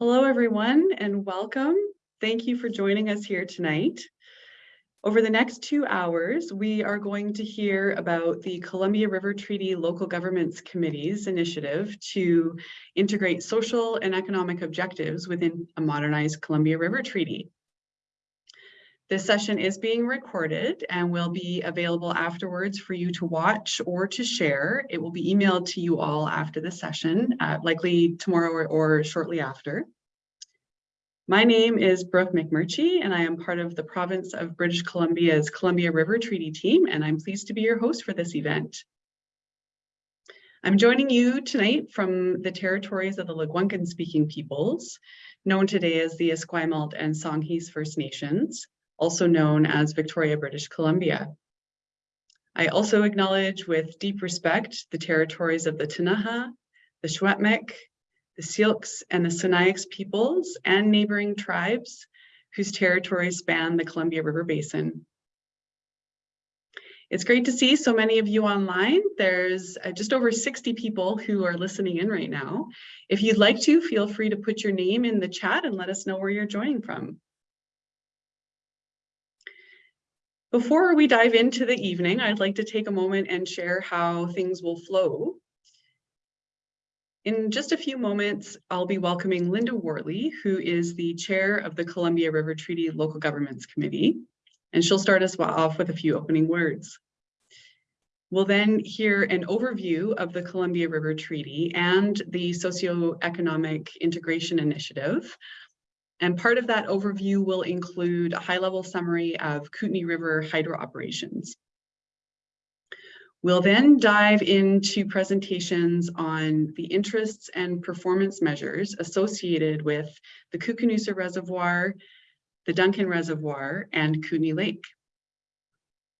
Hello, everyone, and welcome. Thank you for joining us here tonight. Over the next two hours, we are going to hear about the Columbia River Treaty Local Governments Committee's initiative to integrate social and economic objectives within a modernized Columbia River Treaty. This session is being recorded and will be available afterwards for you to watch or to share. It will be emailed to you all after the session, uh, likely tomorrow or, or shortly after. My name is Brooke McMurchie, and I am part of the province of British Columbia's Columbia River Treaty team, and I'm pleased to be your host for this event. I'm joining you tonight from the territories of the Lekwungen speaking peoples, known today as the Esquimalt and Songhees First Nations also known as Victoria, British Columbia. I also acknowledge with deep respect the territories of the Ktunaxa, the Secwepemc, the Syilx, and the Sinixt peoples and neighboring tribes whose territories span the Columbia River Basin. It's great to see so many of you online. There's uh, just over 60 people who are listening in right now. If you'd like to, feel free to put your name in the chat and let us know where you're joining from. Before we dive into the evening, I'd like to take a moment and share how things will flow. In just a few moments, I'll be welcoming Linda Worley, who is the chair of the Columbia River Treaty Local Governments Committee, and she'll start us off with a few opening words. We'll then hear an overview of the Columbia River Treaty and the Socioeconomic Integration Initiative, and part of that overview will include a high-level summary of Kootenay River hydro operations. We'll then dive into presentations on the interests and performance measures associated with the Koocanusa Reservoir, the Duncan Reservoir, and Kootenay Lake.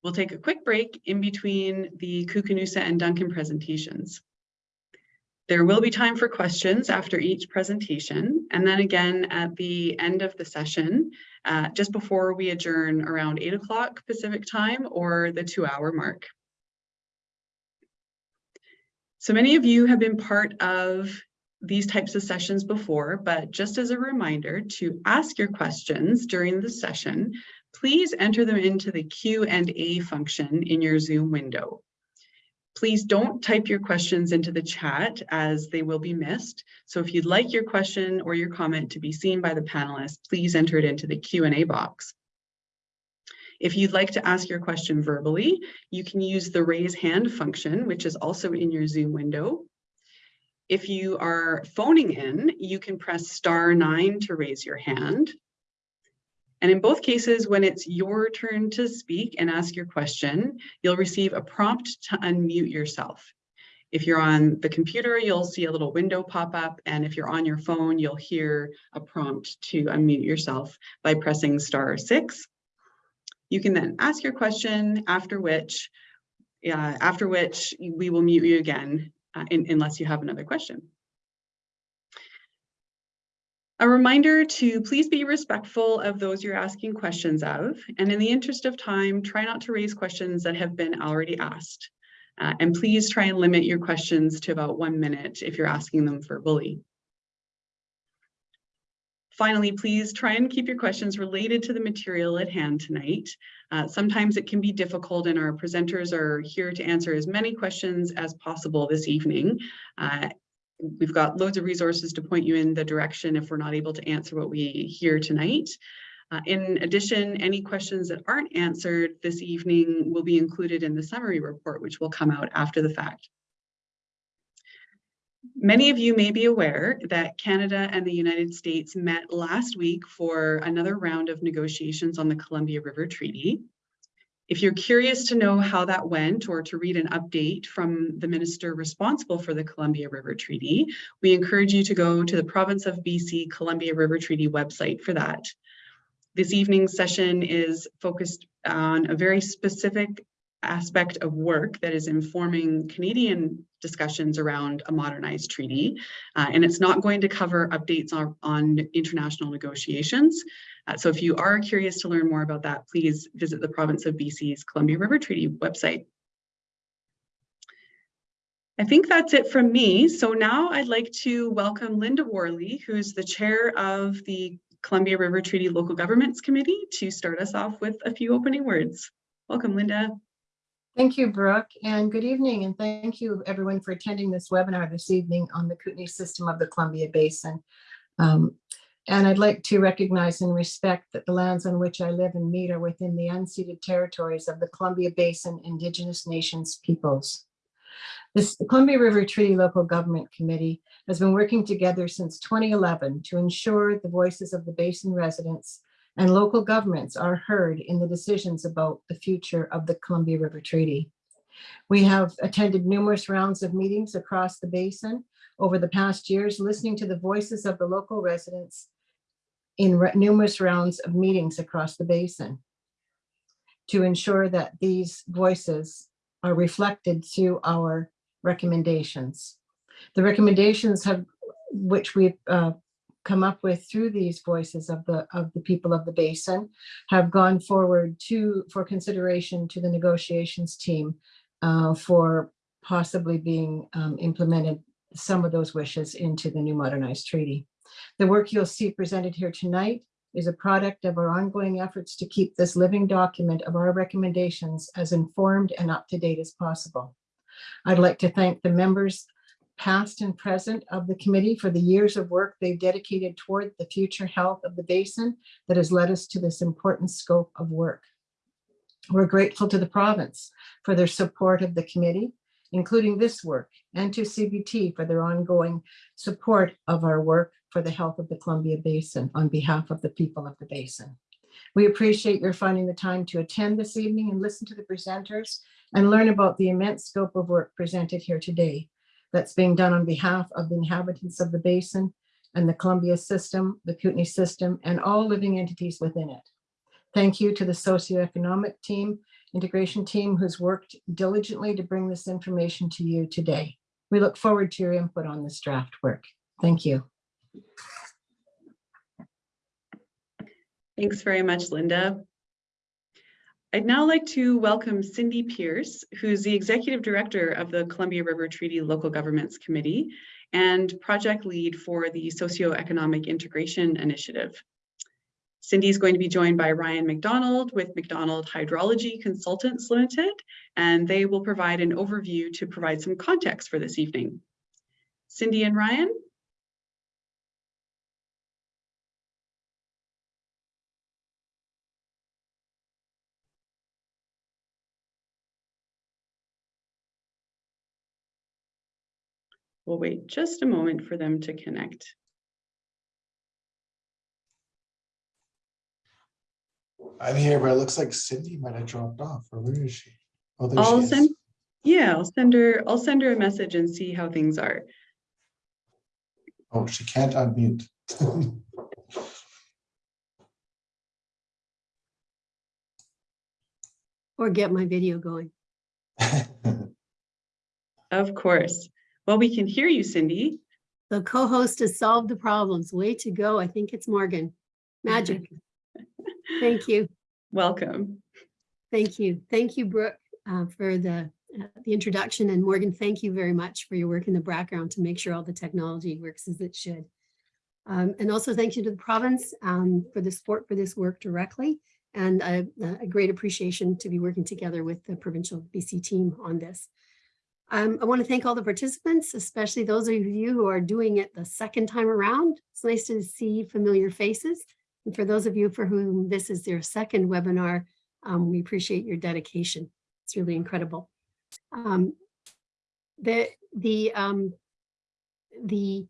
We'll take a quick break in between the Koocanusa and Duncan presentations. There will be time for questions after each presentation, and then again at the end of the session, uh, just before we adjourn around 8 o'clock Pacific time or the two hour mark. So many of you have been part of these types of sessions before, but just as a reminder to ask your questions during the session, please enter them into the Q&A function in your Zoom window. Please don't type your questions into the chat as they will be missed. So if you'd like your question or your comment to be seen by the panelists, please enter it into the Q&A box. If you'd like to ask your question verbally, you can use the raise hand function, which is also in your Zoom window. If you are phoning in, you can press star nine to raise your hand. And in both cases, when it's your turn to speak and ask your question, you'll receive a prompt to unmute yourself. If you're on the computer, you'll see a little window pop up. And if you're on your phone, you'll hear a prompt to unmute yourself by pressing star six. You can then ask your question, after which, uh, after which we will mute you again, uh, in, unless you have another question. A reminder to please be respectful of those you're asking questions of, and in the interest of time, try not to raise questions that have been already asked. Uh, and please try and limit your questions to about one minute if you're asking them verbally. Finally, please try and keep your questions related to the material at hand tonight. Uh, sometimes it can be difficult and our presenters are here to answer as many questions as possible this evening. Uh, we've got loads of resources to point you in the direction if we're not able to answer what we hear tonight. Uh, in addition, any questions that aren't answered this evening will be included in the summary report, which will come out after the fact. Many of you may be aware that Canada and the United States met last week for another round of negotiations on the Columbia River Treaty. If you're curious to know how that went or to read an update from the minister responsible for the Columbia River Treaty, we encourage you to go to the Province of BC Columbia River Treaty website for that. This evening's session is focused on a very specific aspect of work that is informing Canadian discussions around a modernized treaty. Uh, and it's not going to cover updates on, on international negotiations. Uh, so if you are curious to learn more about that, please visit the province of BC's Columbia River Treaty website. I think that's it from me. So now I'd like to welcome Linda Worley, who's the chair of the Columbia River Treaty Local Governments Committee to start us off with a few opening words. Welcome, Linda. Thank you, Brooke, and good evening, and thank you everyone for attending this webinar this evening on the Kootenai system of the Columbia Basin. Um, and I'd like to recognize and respect that the lands on which I live and meet are within the unceded territories of the Columbia Basin Indigenous Nations peoples. This the Columbia River Treaty Local Government Committee has been working together since 2011 to ensure the voices of the basin residents and local governments are heard in the decisions about the future of the Columbia River Treaty. We have attended numerous rounds of meetings across the basin over the past years, listening to the voices of the local residents in numerous rounds of meetings across the basin to ensure that these voices are reflected through our recommendations. The recommendations have, which we've uh, come up with through these voices of the of the people of the basin have gone forward to for consideration to the negotiations team uh, for possibly being um, implemented some of those wishes into the new modernized treaty. The work you'll see presented here tonight is a product of our ongoing efforts to keep this living document of our recommendations as informed and up to date as possible. I'd like to thank the members past and present of the committee for the years of work they've dedicated toward the future health of the basin that has led us to this important scope of work. We're grateful to the province for their support of the committee, including this work, and to CBT for their ongoing support of our work for the health of the Columbia Basin on behalf of the people of the basin. We appreciate your finding the time to attend this evening and listen to the presenters and learn about the immense scope of work presented here today that's being done on behalf of the inhabitants of the basin and the Columbia system, the Kootenai system, and all living entities within it. Thank you to the socioeconomic team, integration team who's worked diligently to bring this information to you today. We look forward to your input on this draft work. Thank you. Thanks very much, Linda. I'd now like to welcome Cindy Pierce, who's the Executive Director of the Columbia River Treaty Local Governments Committee and Project Lead for the Socioeconomic Integration Initiative. Cindy is going to be joined by Ryan McDonald with McDonald Hydrology Consultants Limited, and they will provide an overview to provide some context for this evening. Cindy and Ryan, we'll wait just a moment for them to connect. I'm here, but it looks like Cindy might have dropped off, or where is she? Oh, there I'll she send, is. yeah, I'll send her, I'll send her a message and see how things are. Oh, she can't unmute. or get my video going. Of course. Well, we can hear you, Cindy. The co-host has solved the problems. Way to go. I think it's Morgan. Magic. Thank you. Welcome. Thank you. Thank you, Brooke, uh, for the, uh, the introduction. And Morgan, thank you very much for your work in the background to make sure all the technology works as it should. Um, and also thank you to the province um, for the support for this work directly and a, a great appreciation to be working together with the provincial BC team on this. Um, I want to thank all the participants, especially those of you who are doing it the second time around. It's nice to see familiar faces. And for those of you for whom this is their second webinar, um, we appreciate your dedication. It's really incredible. Um, the, the, um, the,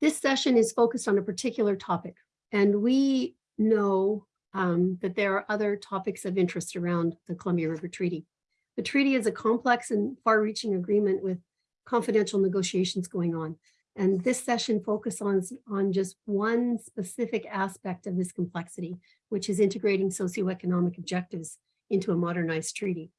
this session is focused on a particular topic, and we know um, that there are other topics of interest around the Columbia River Treaty. The treaty is a complex and far-reaching agreement with confidential negotiations going on. And this session focuses on, on just one specific aspect of this complexity, which is integrating socioeconomic objectives into a modernized treaty.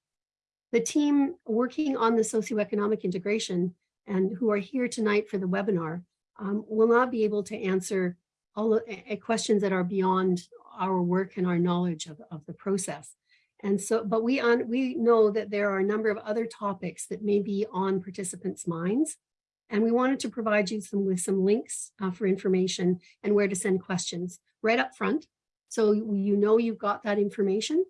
The team working on the socioeconomic integration and who are here tonight for the webinar um, will not be able to answer all uh, questions that are beyond our work and our knowledge of, of the process. And so, but we on, we know that there are a number of other topics that may be on participants' minds. And we wanted to provide you some with some links uh, for information and where to send questions right up front. So you know you've got that information.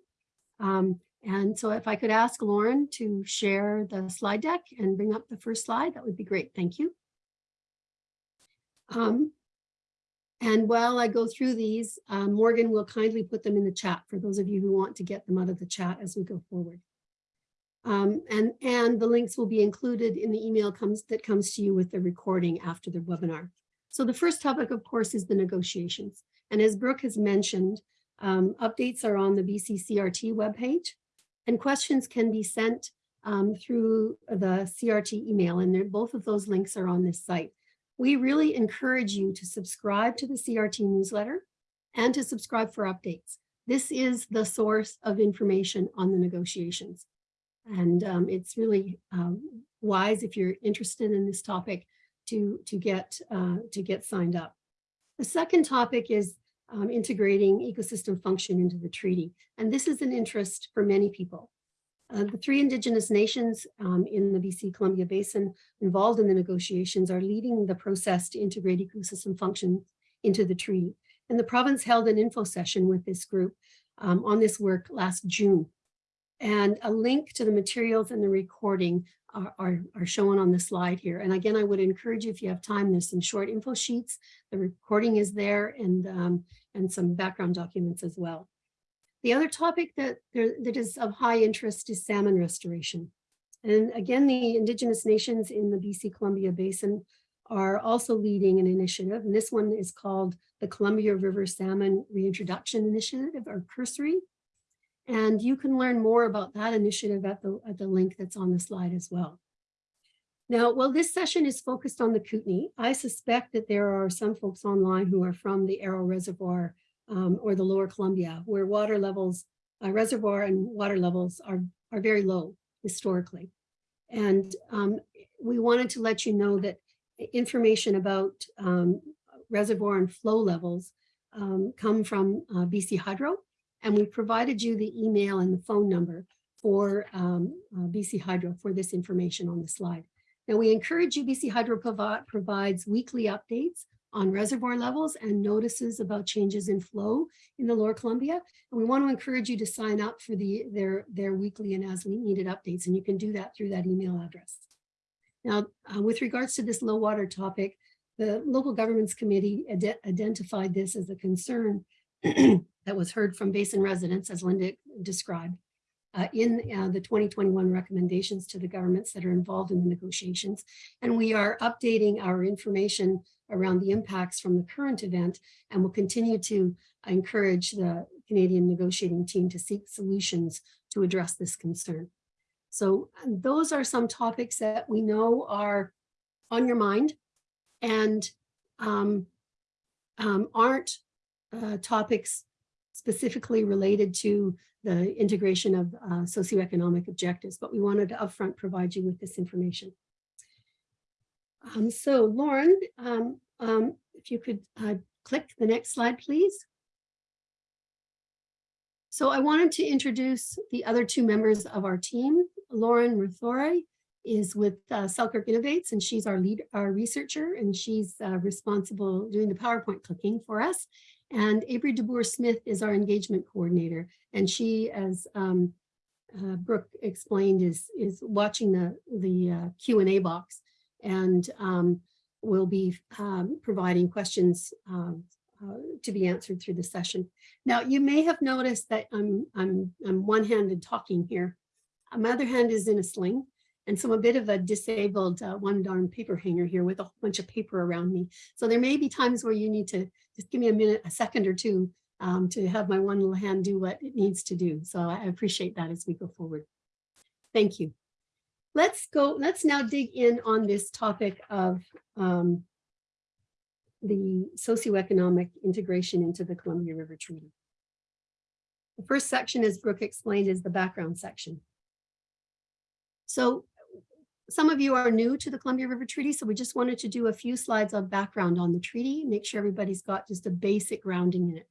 Um, and so if I could ask Lauren to share the slide deck and bring up the first slide, that would be great. Thank you. Um, and while I go through these, uh, Morgan will kindly put them in the chat for those of you who want to get them out of the chat as we go forward. Um, and, and the links will be included in the email comes that comes to you with the recording after the webinar. So the first topic, of course, is the negotiations. And as Brooke has mentioned, um, updates are on the BCCRT webpage and questions can be sent um, through the CRT email and both of those links are on this site. We really encourage you to subscribe to the CRT newsletter and to subscribe for updates. This is the source of information on the negotiations. And um, it's really um, wise if you're interested in this topic to, to, get, uh, to get signed up. The second topic is um, integrating ecosystem function into the treaty. And this is an interest for many people. Uh, the three indigenous nations um, in the BC Columbia Basin involved in the negotiations are leading the process to integrate ecosystem function into the treaty. And the province held an info session with this group um, on this work last June. And a link to the materials and the recording are, are, are, shown on the slide here. And again, I would encourage you if you have time, there's some short info sheets. The recording is there and, um, and some background documents as well. The other topic that, there, that is of high interest is salmon restoration. And again, the indigenous nations in the BC Columbia Basin are also leading an initiative. And this one is called the Columbia River Salmon Reintroduction Initiative or Cursory. And you can learn more about that initiative at the, at the link that's on the slide as well. Now, while this session is focused on the Kootenay, I suspect that there are some folks online who are from the Arrow Reservoir um, or the lower Columbia, where water levels, uh, reservoir and water levels are, are very low historically. And um, we wanted to let you know that information about um, reservoir and flow levels um, come from uh, BC Hydro. And we provided you the email and the phone number for um, uh, BC Hydro for this information on the slide. Now we encourage you, BC Hydro provi provides weekly updates on reservoir levels and notices about changes in flow in the lower Columbia. And we want to encourage you to sign up for the, their, their weekly and as needed updates. And you can do that through that email address. Now, uh, with regards to this low water topic, the local governments committee identified this as a concern that was heard from basin residents, as Linda described, uh, in uh, the 2021 recommendations to the governments that are involved in the negotiations. And we are updating our information around the impacts from the current event and will continue to encourage the Canadian negotiating team to seek solutions to address this concern. So those are some topics that we know are on your mind and um, um, aren't uh, topics specifically related to the integration of uh, socioeconomic objectives, but we wanted to upfront provide you with this information. Um, so Lauren, um, um, if you could uh, click the next slide, please. So I wanted to introduce the other two members of our team. Lauren Rethoret is with uh, Selkirk Innovates, and she's our lead, our researcher, and she's uh, responsible doing the PowerPoint clicking for us. And Avery DeBoer Smith is our engagement coordinator, and she, as um, uh, Brooke explained, is is watching the the uh, Q and A box and um, will be um, providing questions um, uh, to be answered through the session. Now, you may have noticed that I'm, I'm, I'm one-handed talking here. My other hand is in a sling, and so I'm a bit of a disabled uh, one-darn paper hanger here with a whole bunch of paper around me. So there may be times where you need to just give me a minute, a second or two um, to have my one little hand do what it needs to do. So I appreciate that as we go forward. Thank you let's go, let's now dig in on this topic of um, the socioeconomic integration into the Columbia River Treaty. The first section, as Brooke explained, is the background section. So some of you are new to the Columbia River Treaty, so we just wanted to do a few slides of background on the treaty, make sure everybody's got just a basic grounding in it.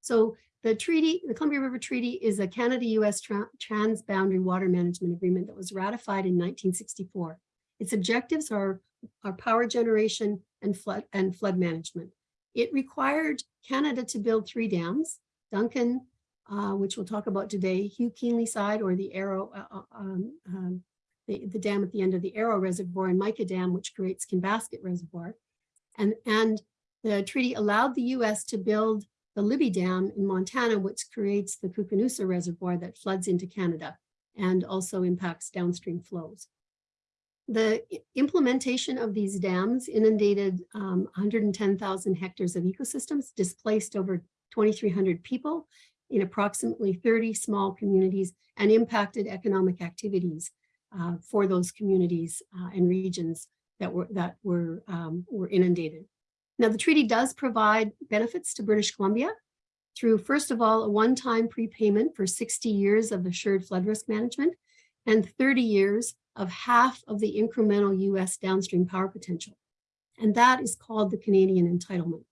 So the treaty, the Columbia River Treaty is a Canada-US tra- transboundary water management agreement that was ratified in 1964. Its objectives are, are power generation and flood and flood management. It required Canada to build three dams, Duncan, uh, which we'll talk about today, Hugh Keenleyside or the Arrow, uh, uh, um, um, the, the dam at the end of the Arrow Reservoir and Mica Dam, which creates Kinbasket Reservoir. And, and the treaty allowed the US to build the Libby Dam in Montana, which creates the Koocanusa Reservoir that floods into Canada and also impacts downstream flows. The implementation of these dams inundated um, 110,000 hectares of ecosystems, displaced over 2,300 people in approximately 30 small communities and impacted economic activities uh, for those communities uh, and regions that were that were um, were inundated. Now, the treaty does provide benefits to British Columbia through, first of all, a one-time prepayment for 60 years of assured flood risk management and 30 years of half of the incremental US downstream power potential. And that is called the Canadian entitlement.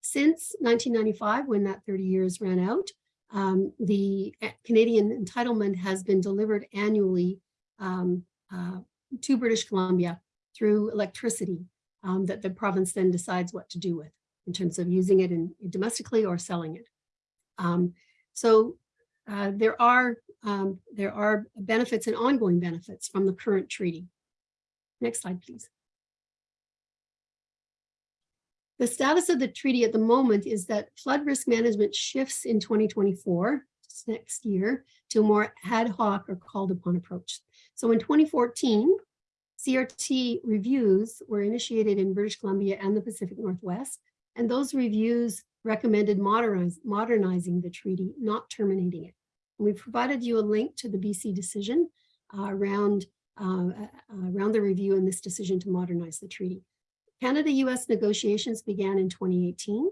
Since 1995, when that 30 years ran out, um, the uh, Canadian entitlement has been delivered annually um, uh, to British Columbia through electricity um, that the province then decides what to do with in terms of using it in, domestically or selling it. Um, so uh, there are um, there are benefits and ongoing benefits from the current treaty. Next slide, please. The status of the treaty at the moment is that flood risk management shifts in 2024, next year, to a more ad hoc or called upon approach. So in 2014, CRT reviews were initiated in British Columbia and the Pacific Northwest, and those reviews recommended modernizing the treaty, not terminating it. And we provided you a link to the BC decision uh, around, uh, uh, around the review and this decision to modernize the treaty. Canada-US negotiations began in 2018.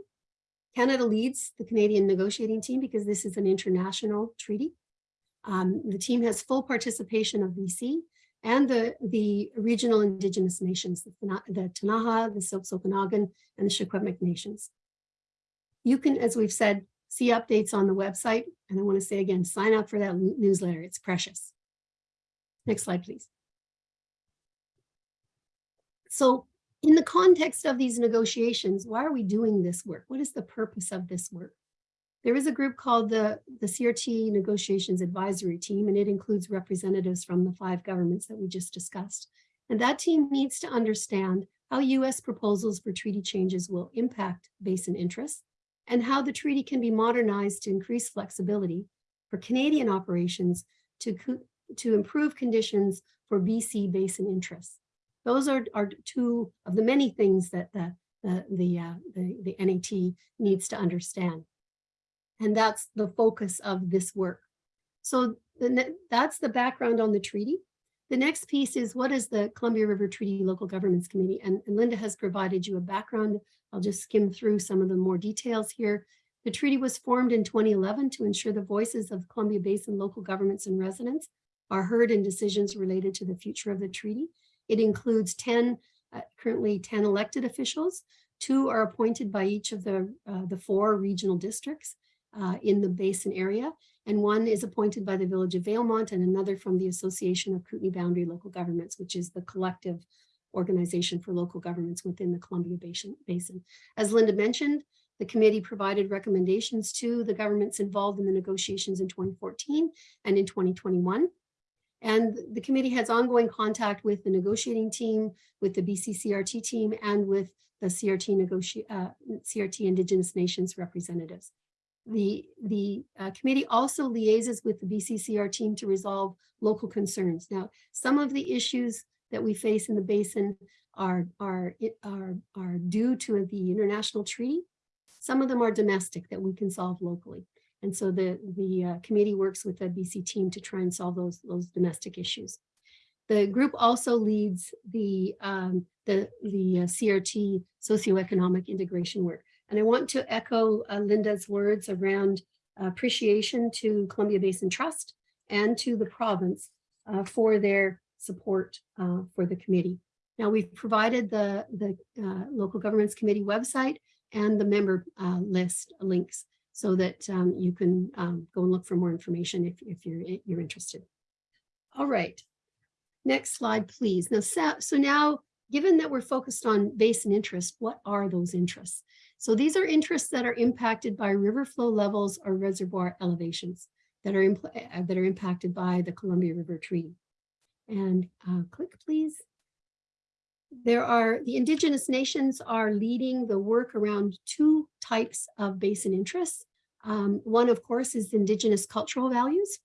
Canada leads the Canadian negotiating team because this is an international treaty. Um, the team has full participation of BC and the, the regional indigenous nations, the, Ktunaxa, the Syilx Okanagan, and the Secwepemc nations. You can, as we've said, see updates on the website. And I want to say again, sign up for that newsletter. It's precious. Next slide, please. So in the context of these negotiations, why are we doing this work? What is the purpose of this work? There is a group called the, the CRT Negotiations Advisory Team, and it includes representatives from the five governments that we just discussed. And that team needs to understand how US proposals for treaty changes will impact basin interests and how the treaty can be modernized to increase flexibility for Canadian operations to, to improve conditions for BC basin interests. Those are, are two of the many things that the, the, the, uh, the, the NAT needs to understand. And that's the focus of this work. So the, that's the background on the treaty. The next piece is what is the Columbia River Treaty Local Governments Committee? And, and Linda has provided you a background. I'll just skim through some of the more details here. The treaty was formed in 2011 to ensure the voices of Columbia Basin local governments and residents are heard in decisions related to the future of the treaty. It includes 10, uh, currently 10 elected officials. Two are appointed by each of the, uh, the four regional districts uh, in the basin area. And one is appointed by the Village of Valemount and another from the Association of Kootenay Boundary Local Governments, which is the collective organization for local governments within the Columbia Basin. As Linda mentioned, the committee provided recommendations to the governments involved in the negotiations in 2014 and in 2021. And the committee has ongoing contact with the negotiating team, with the BCCRT team, and with the CRT uh, CRT Indigenous Nations representatives. The, the uh, committee also liaises with the BCCR team to resolve local concerns. Now, some of the issues that we face in the basin are, are, are, are due to the international treaty. Some of them are domestic that we can solve locally. And so the, the uh, committee works with the BC team to try and solve those, those domestic issues. The group also leads the, um, the, the uh, CRT socioeconomic integration work. And I want to echo uh, Linda's words around appreciation to Columbia Basin Trust and to the province uh, for their support uh, for the committee. Now we've provided the, the uh, local governments committee website and the member uh, list links. so that um, you can um, go and look for more information if, if you're, you're interested. All right. Next slide, please. Now, sa- so now, given that we're focused on basin interest, what are those interests? So these are interests that are impacted by river flow levels or reservoir elevations that are, uh, that are impacted by the Columbia River Treaty. And uh, click, please. There are, the indigenous nations are leading the work around two types of basin interests. Um, one, of course, is indigenous cultural values.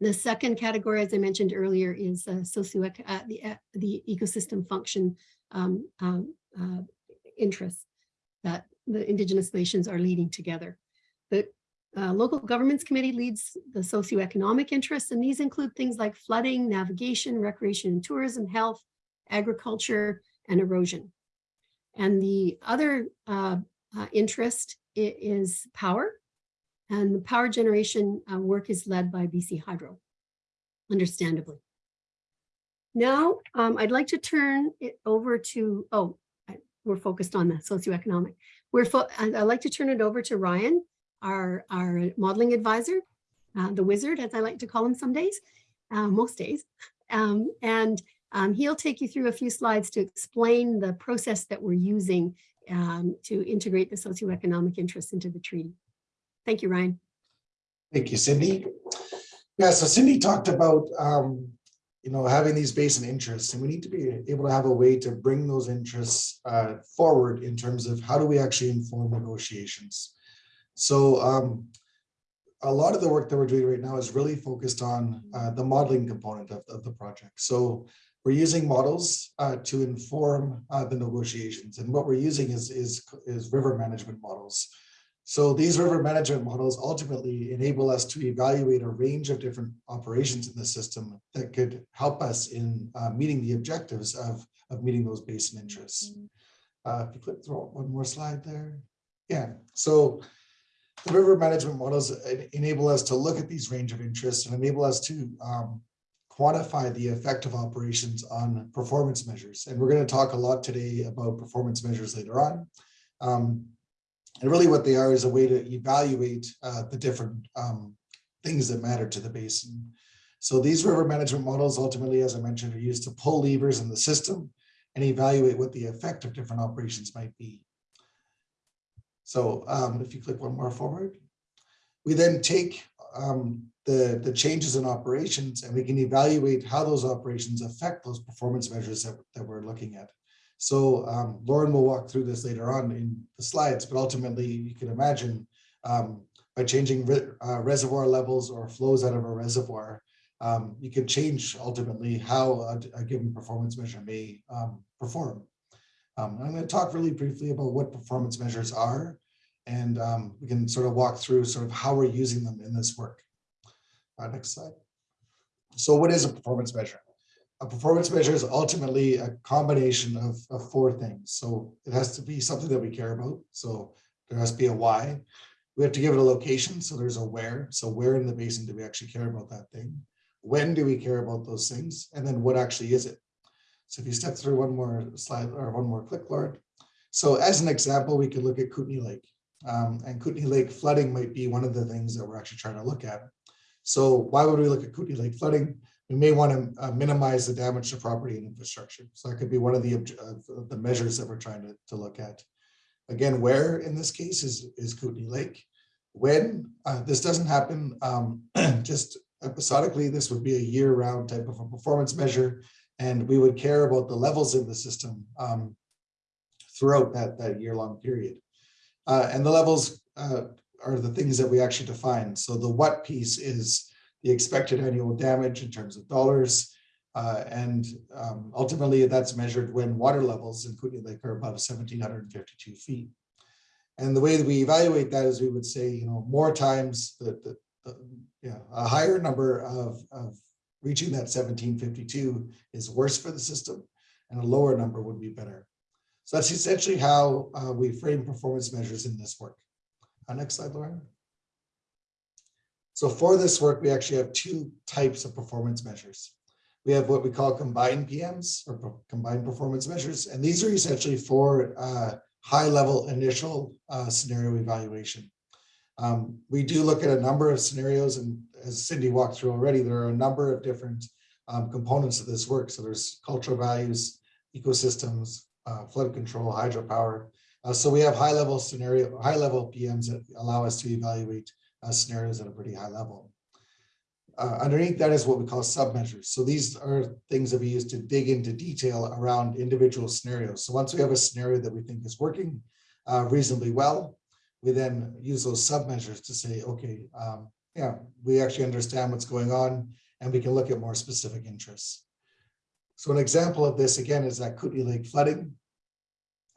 The second category, as I mentioned earlier, is uh, socio uh, the, uh, the ecosystem function um, um, interests that the indigenous nations are leading together. The uh, local governments committee leads the socioeconomic interests, and these include things like flooding, navigation, recreation and tourism, health, agriculture, and erosion. And the other uh, uh, interest is power. And the power generation uh, work is led by BC Hydro, understandably. Now, um, I'd like to turn it over to, oh, we're focused on the socioeconomic. We're, I'd like to turn it over to Ryan, our, our modeling advisor, uh, the wizard, as I like to call him some days, uh, most days. Um, and um, he'll take you through a few slides to explain the process that we're using um, to integrate the socioeconomic interests into the treaty. Thank you, Ryan. Thank you, Cindy. Yeah, so Cindy talked about, um, you know, having these basin interests, and we need to be able to have a way to bring those interests uh, forward in terms of how do we actually inform negotiations. So um, a lot of the work that we're doing right now is really focused on uh, the modeling component of, of the project. So we're using models uh, to inform uh, the negotiations, and what we're using is is is river management models. So these river management models ultimately enable us to evaluate a range of different operations in the system that could help us in uh, meeting the objectives of, of meeting those basin interests. Uh, if you click through one more slide there. Yeah, so the river management models enable us to look at these range of interests and enable us to um, quantify the effect of operations on performance measures. And we're going to talk a lot today about performance measures later on. Um, and really what they are is a way to evaluate uh, the different um, things that matter to the basin. So these river management models ultimately, as I mentioned, are used to pull levers in the system and evaluate what the effect of different operations might be. So um, if you click one more forward, we then take um, the, the changes in operations and we can evaluate how those operations affect those performance measures that, that we're looking at. So um, Lauren will walk through this later on in the slides, but ultimately you can imagine um, by changing re uh, reservoir levels or flows out of a reservoir, um, you can change ultimately how a, a given performance measure may um, perform. Um, I'm going to talk really briefly about what performance measures are, and um, we can sort of walk through sort of how we're using them in this work. Uh, next slide. So what is a performance measure? A performance measure is ultimately a combination of, of four things. So it has to be something that we care about. So there has to be a why. We have to give it a location. So there's a where. So where in the basin do we actually care about that thing? When do we care about those things? And then what actually is it? So if you step through one more slide or one more click, Lord. So as an example, we could look at Kootenay Lake. Um, and Kootenay Lake flooding might be one of the things that we're actually trying to look at. So why would we look at Kootenay Lake flooding? We may want to uh, minimize the damage to property and infrastructure. So that could be one of the, the measures that we're trying to, to look at. Again, where in this case is, is Kootenay Lake? When? Uh, this doesn't happen um, just episodically. This would be a year-round type of a performance measure. And we would care about the levels in the system um, throughout that, that year-long period. Uh, and the levels uh, are the things that we actually define. So the what piece is the expected annual damage in terms of dollars. Uh, and um, ultimately that's measured when water levels in Kootenay Lake are above 1752 feet. And the way that we evaluate that is we would say, you know, more times the, the, the yeah, a higher number of, of reaching that 1752 is worse for the system and a lower number would be better. So that's essentially how uh, we frame performance measures in this work. Uh, next slide, Lauren. So for this work, we actually have two types of performance measures. We have what we call combined PMs or combined performance measures, and these are essentially for uh, high level initial uh, scenario evaluation. Um, we do look at a number of scenarios and as Cindy walked through already, there are a number of different um, components of this work. So there's cultural values, ecosystems, uh, flood control, hydropower. Uh, so we have high level scenario, high level PMs that allow us to evaluate uh, scenarios at a pretty high level. Uh, underneath that is what we call submeasures. So these are things that we use to dig into detail around individual scenarios. So once we have a scenario that we think is working uh, reasonably well, we then use those submeasures to say, okay, um, yeah, we actually understand what's going on and we can look at more specific interests. So an example of this again is that Kootenay Lake flooding.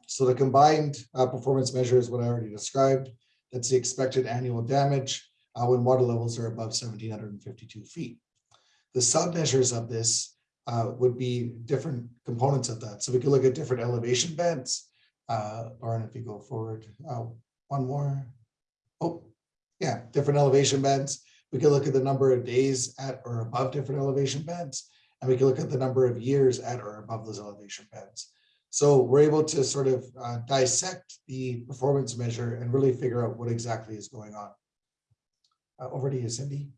So the combined uh, performance measure is what I already described. That's the expected annual damage uh, when water levels are above 1752 feet. The submeasures of this uh, would be different components of that. So we could look at different elevation bands. Uh, or if you go forward, uh, one more. Oh, yeah, different elevation bands. We could look at the number of days at or above different elevation bands. And we can look at the number of years at or above those elevation bands. So we're able to sort of uh, dissect the performance measure and really figure out what exactly is going on. Uh, over to you, Cindy.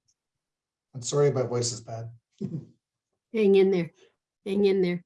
I'm sorry, my voice is bad. Hang in there, hang in there.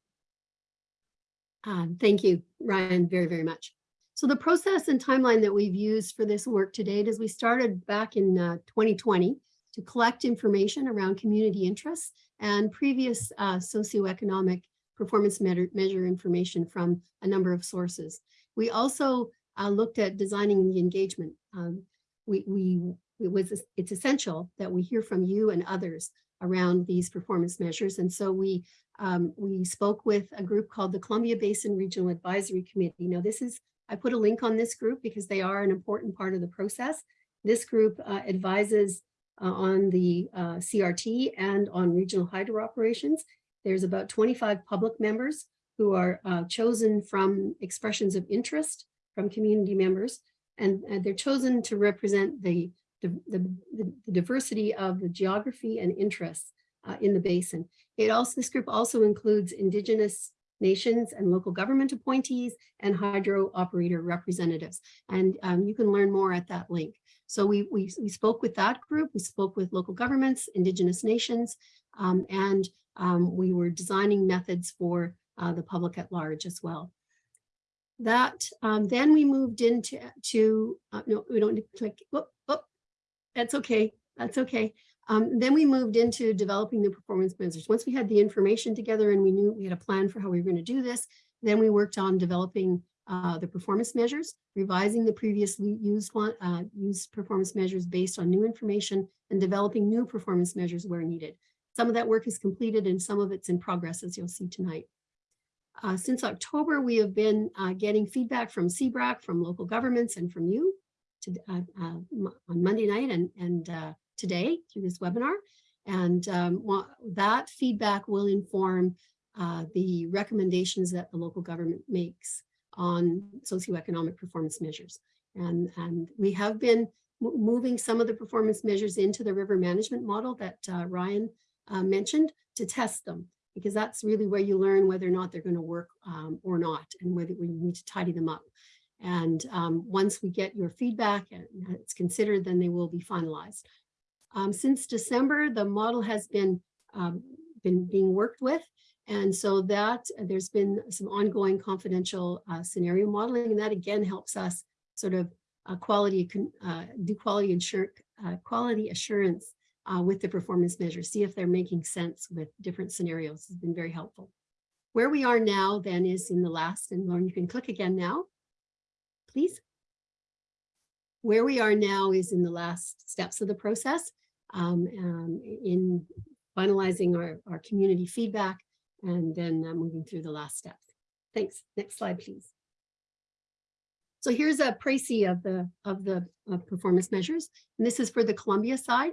Um, thank you, Ryan, very, very much. So the process and timeline that we've used for this work to date is we started back in uh, 2020 to collect information around community interests and previous uh, socioeconomic performance measure, measure information from a number of sources. We also uh, looked at designing the engagement. Um, we, we, it was, it's essential that we hear from you and others around these performance measures. And so we, um, we spoke with a group called the Columbia Basin Regional Advisory Committee. Now this is, I put a link on this group because they are an important part of the process. This group uh, advises uh, on the uh, CRT and on regional hydro operations. There's about 25 public members who are uh, chosen from expressions of interest from community members, and, and they're chosen to represent the, the, the, the diversity of the geography and interests uh, in the basin. It also, this group also includes indigenous nations and local government appointees and hydro operator representatives. And um, you can learn more at that link. So we, we, we spoke with that group, we spoke with local governments, indigenous nations, um, and um, we were designing methods for uh, the public at large as well. That um, then we moved into to uh, no, we don't click. Oh, oh, that's okay. That's okay. Um, then we moved into developing the performance measures. Once we had the information together and we knew we had a plan for how we were going to do this, then we worked on developing uh, the performance measures, revising the previously used one, uh, used performance measures based on new information and developing new performance measures where needed. Some of that work is completed and some of it's in progress, as you'll see tonight. Uh, since October, we have been uh, getting feedback from CBRAC, from local governments and from you to, uh, uh, on Monday night and, and uh, today through this webinar. And um, that feedback will inform uh, the recommendations that the local government makes on socioeconomic performance measures. And, and we have been moving some of the performance measures into the river management model that Ryan uh, mentioned to test them, because that's really where you learn whether or not they're going to work um, or not, and whether we need to tidy them up. And um, once we get your feedback and it's considered, then they will be finalized. Um, since December, the model has been, um, been being worked with. And so that there's been some ongoing confidential uh, scenario modeling, and that again helps us sort of uh, quality, uh, do quality, ensure, uh, quality assurance uh, with the performance measures, see if they're making sense with different scenarios has been very helpful. Where we are now then is in the last, and Lauren, you can click again now, please. Where we are now is in the last steps of the process um, um, in finalizing our, our community feedback and then uh, moving through the last steps. Thanks. Next slide, please. So here's a précis of the of the uh, performance measures, and this is for the Columbia side.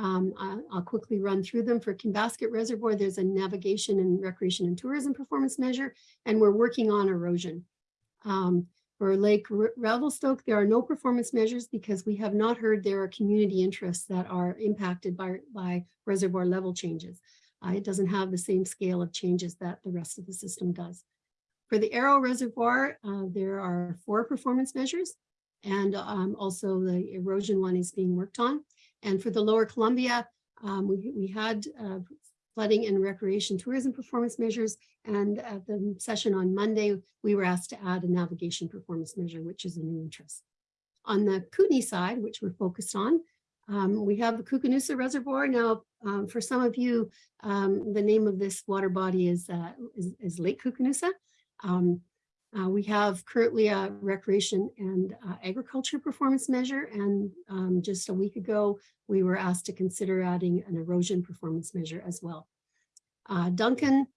Um, I'll, quickly run through them. For Kinbasket Reservoir, there's a navigation and recreation and tourism performance measure, and we're working on erosion. Um, for Lake Revelstoke, there are no performance measures because we have not heard there are community interests that are impacted by, by reservoir level changes. Uh, it doesn't have the same scale of changes that the rest of the system does. For the Arrow Reservoir, uh, there are four performance measures. And um, also the erosion one is being worked on. And for the lower Columbia, um, we, we had uh, flooding and recreation tourism performance measures. And at the session on Monday, we were asked to add a navigation performance measure, which is a new interest. On the Kootenai side, which we're focused on, um, we have the Koocanusa Reservoir. Now, um, for some of you, um, the name of this water body is, uh, is, is Lake Koocanusa. Uh, we have currently a recreation and uh, agriculture performance measure. And um, just a week ago, we were asked to consider adding an erosion performance measure as well. Uh, Duncan,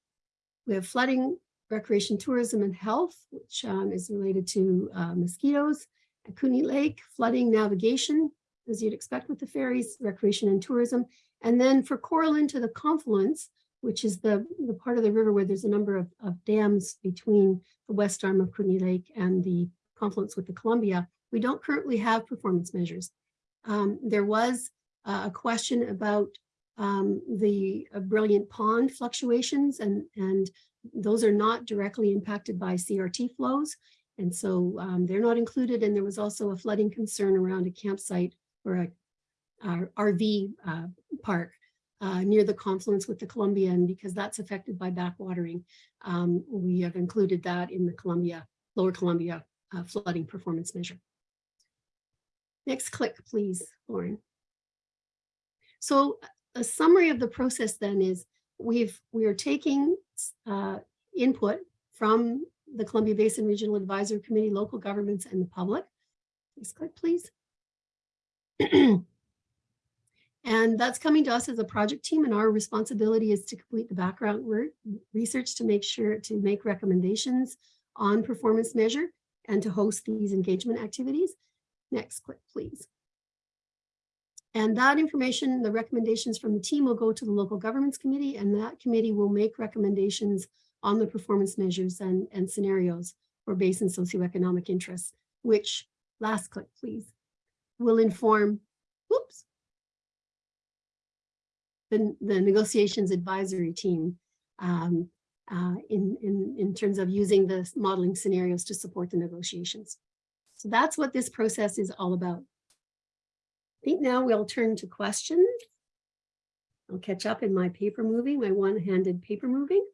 we have flooding, recreation, tourism, and health, which um, is related to uh, mosquitoes. At Kootenay Lake, flooding, navigation, as you'd expect with the ferries, recreation and tourism. And then for Corra Linn to the confluence, which is the, the part of the river where there's a number of, of dams between the west arm of Kootenay Lake and the confluence with the Columbia, we don't currently have performance measures. Um, there was uh, a question about um, the uh, brilliant pond fluctuations and, and those are not directly impacted by CRT flows. And so um, they're not included. And there was also a flooding concern around a campsite or a, a RV uh, park uh, near the confluence with the Columbia, and because that's affected by backwatering, um, we have included that in the Columbia, Lower Columbia uh, flooding performance measure. Next click, please, Lauren. So a summary of the process then is we've we are taking uh, input from the Columbia Basin Regional Advisory Committee, local governments, and the public. Next click, please. And that's coming to us as a project team and our responsibility is to complete the background work, research to make sure to make recommendations on performance measure and to host these engagement activities. Next click, please. And that information, the recommendations from the team will go to the local governments committee and that committee will make recommendations on the performance measures and, and scenarios for basin socioeconomic interests, which last click, please, will inform, whoops, the, the negotiations advisory team um, uh, in, in, in terms of using the modeling scenarios to support the negotiations. So that's what this process is all about. I think now we'll turn to questions. I'll catch up in my paper moving, my one-handed paper moving.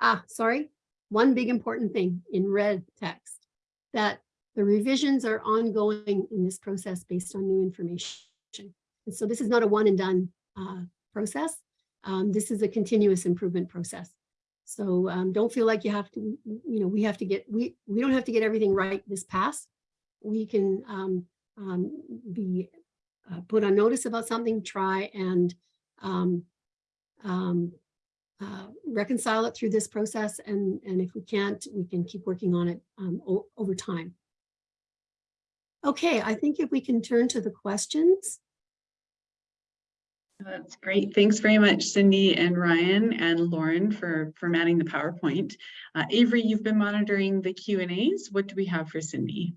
Ah, sorry, one big important thing in red text, that the revisions are ongoing in this process based on new information. And so this is not a one and done uh, process. Um, this is a continuous improvement process. So um, don't feel like you have to, you know, we have to get, we, we don't have to get everything right this pass. We can um, um, be uh, put on notice about something, try and um, um, uh, reconcile it through this process. And, and if we can't, we can keep working on it um, over time. Okay, I think if we can turn to the questions. That's great. Thanks very much, Cindy and Ryan and Lauren for formatting the PowerPoint. Uh, Avery, you've been monitoring the Q and A's. What do we have for Cindy?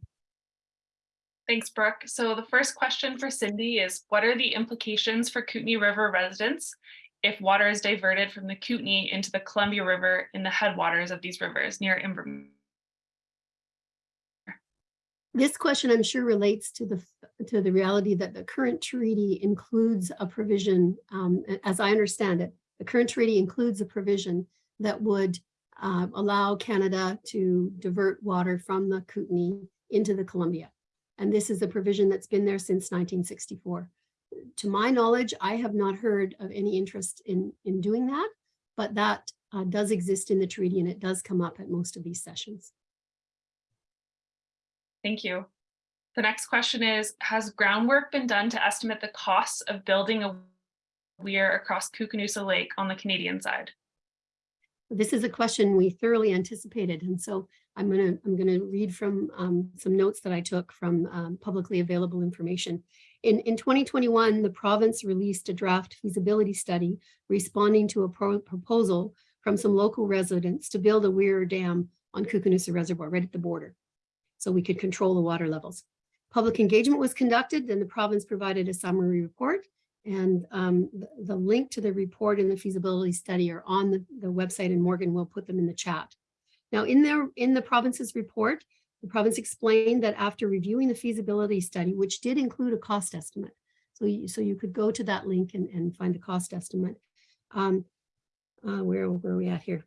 Thanks, Brooke. So the first question for Cindy is, what are the implications for Kootenai River residents if water is diverted from the Kootenai into the Columbia River in the headwaters of these rivers near Invermere? This question, I'm sure, relates to the to the reality that the current treaty includes a provision, um, as I understand it, the current treaty includes a provision that would uh, allow Canada to divert water from the Kootenai into the Columbia. And this is a provision that's been there since 1964. To my knowledge, I have not heard of any interest in, in doing that, but that uh, does exist in the treaty and it does come up at most of these sessions. Thank you. The next question is, has groundwork been done to estimate the costs of building a weir across Koocanusa Lake on the Canadian side? This is a question we thoroughly anticipated. And so I'm going to I'm to read from um, some notes that I took from um, publicly available information. In, in 2021, the province released a draft feasibility study responding to a pro proposal from some local residents to build a weir dam on Koocanusa Reservoir right at the border so we could control the water levels. Public engagement was conducted, then the province provided a summary report. And um, the, the, link to the report and the feasibility study are on the, the website, and Morgan will put them in the chat. Now, in their in the province's report, The province explained that after reviewing the feasibility study, which did include a cost estimate, so you, so you could go to that link and, and find the cost estimate. Um, uh, where, where are we at here?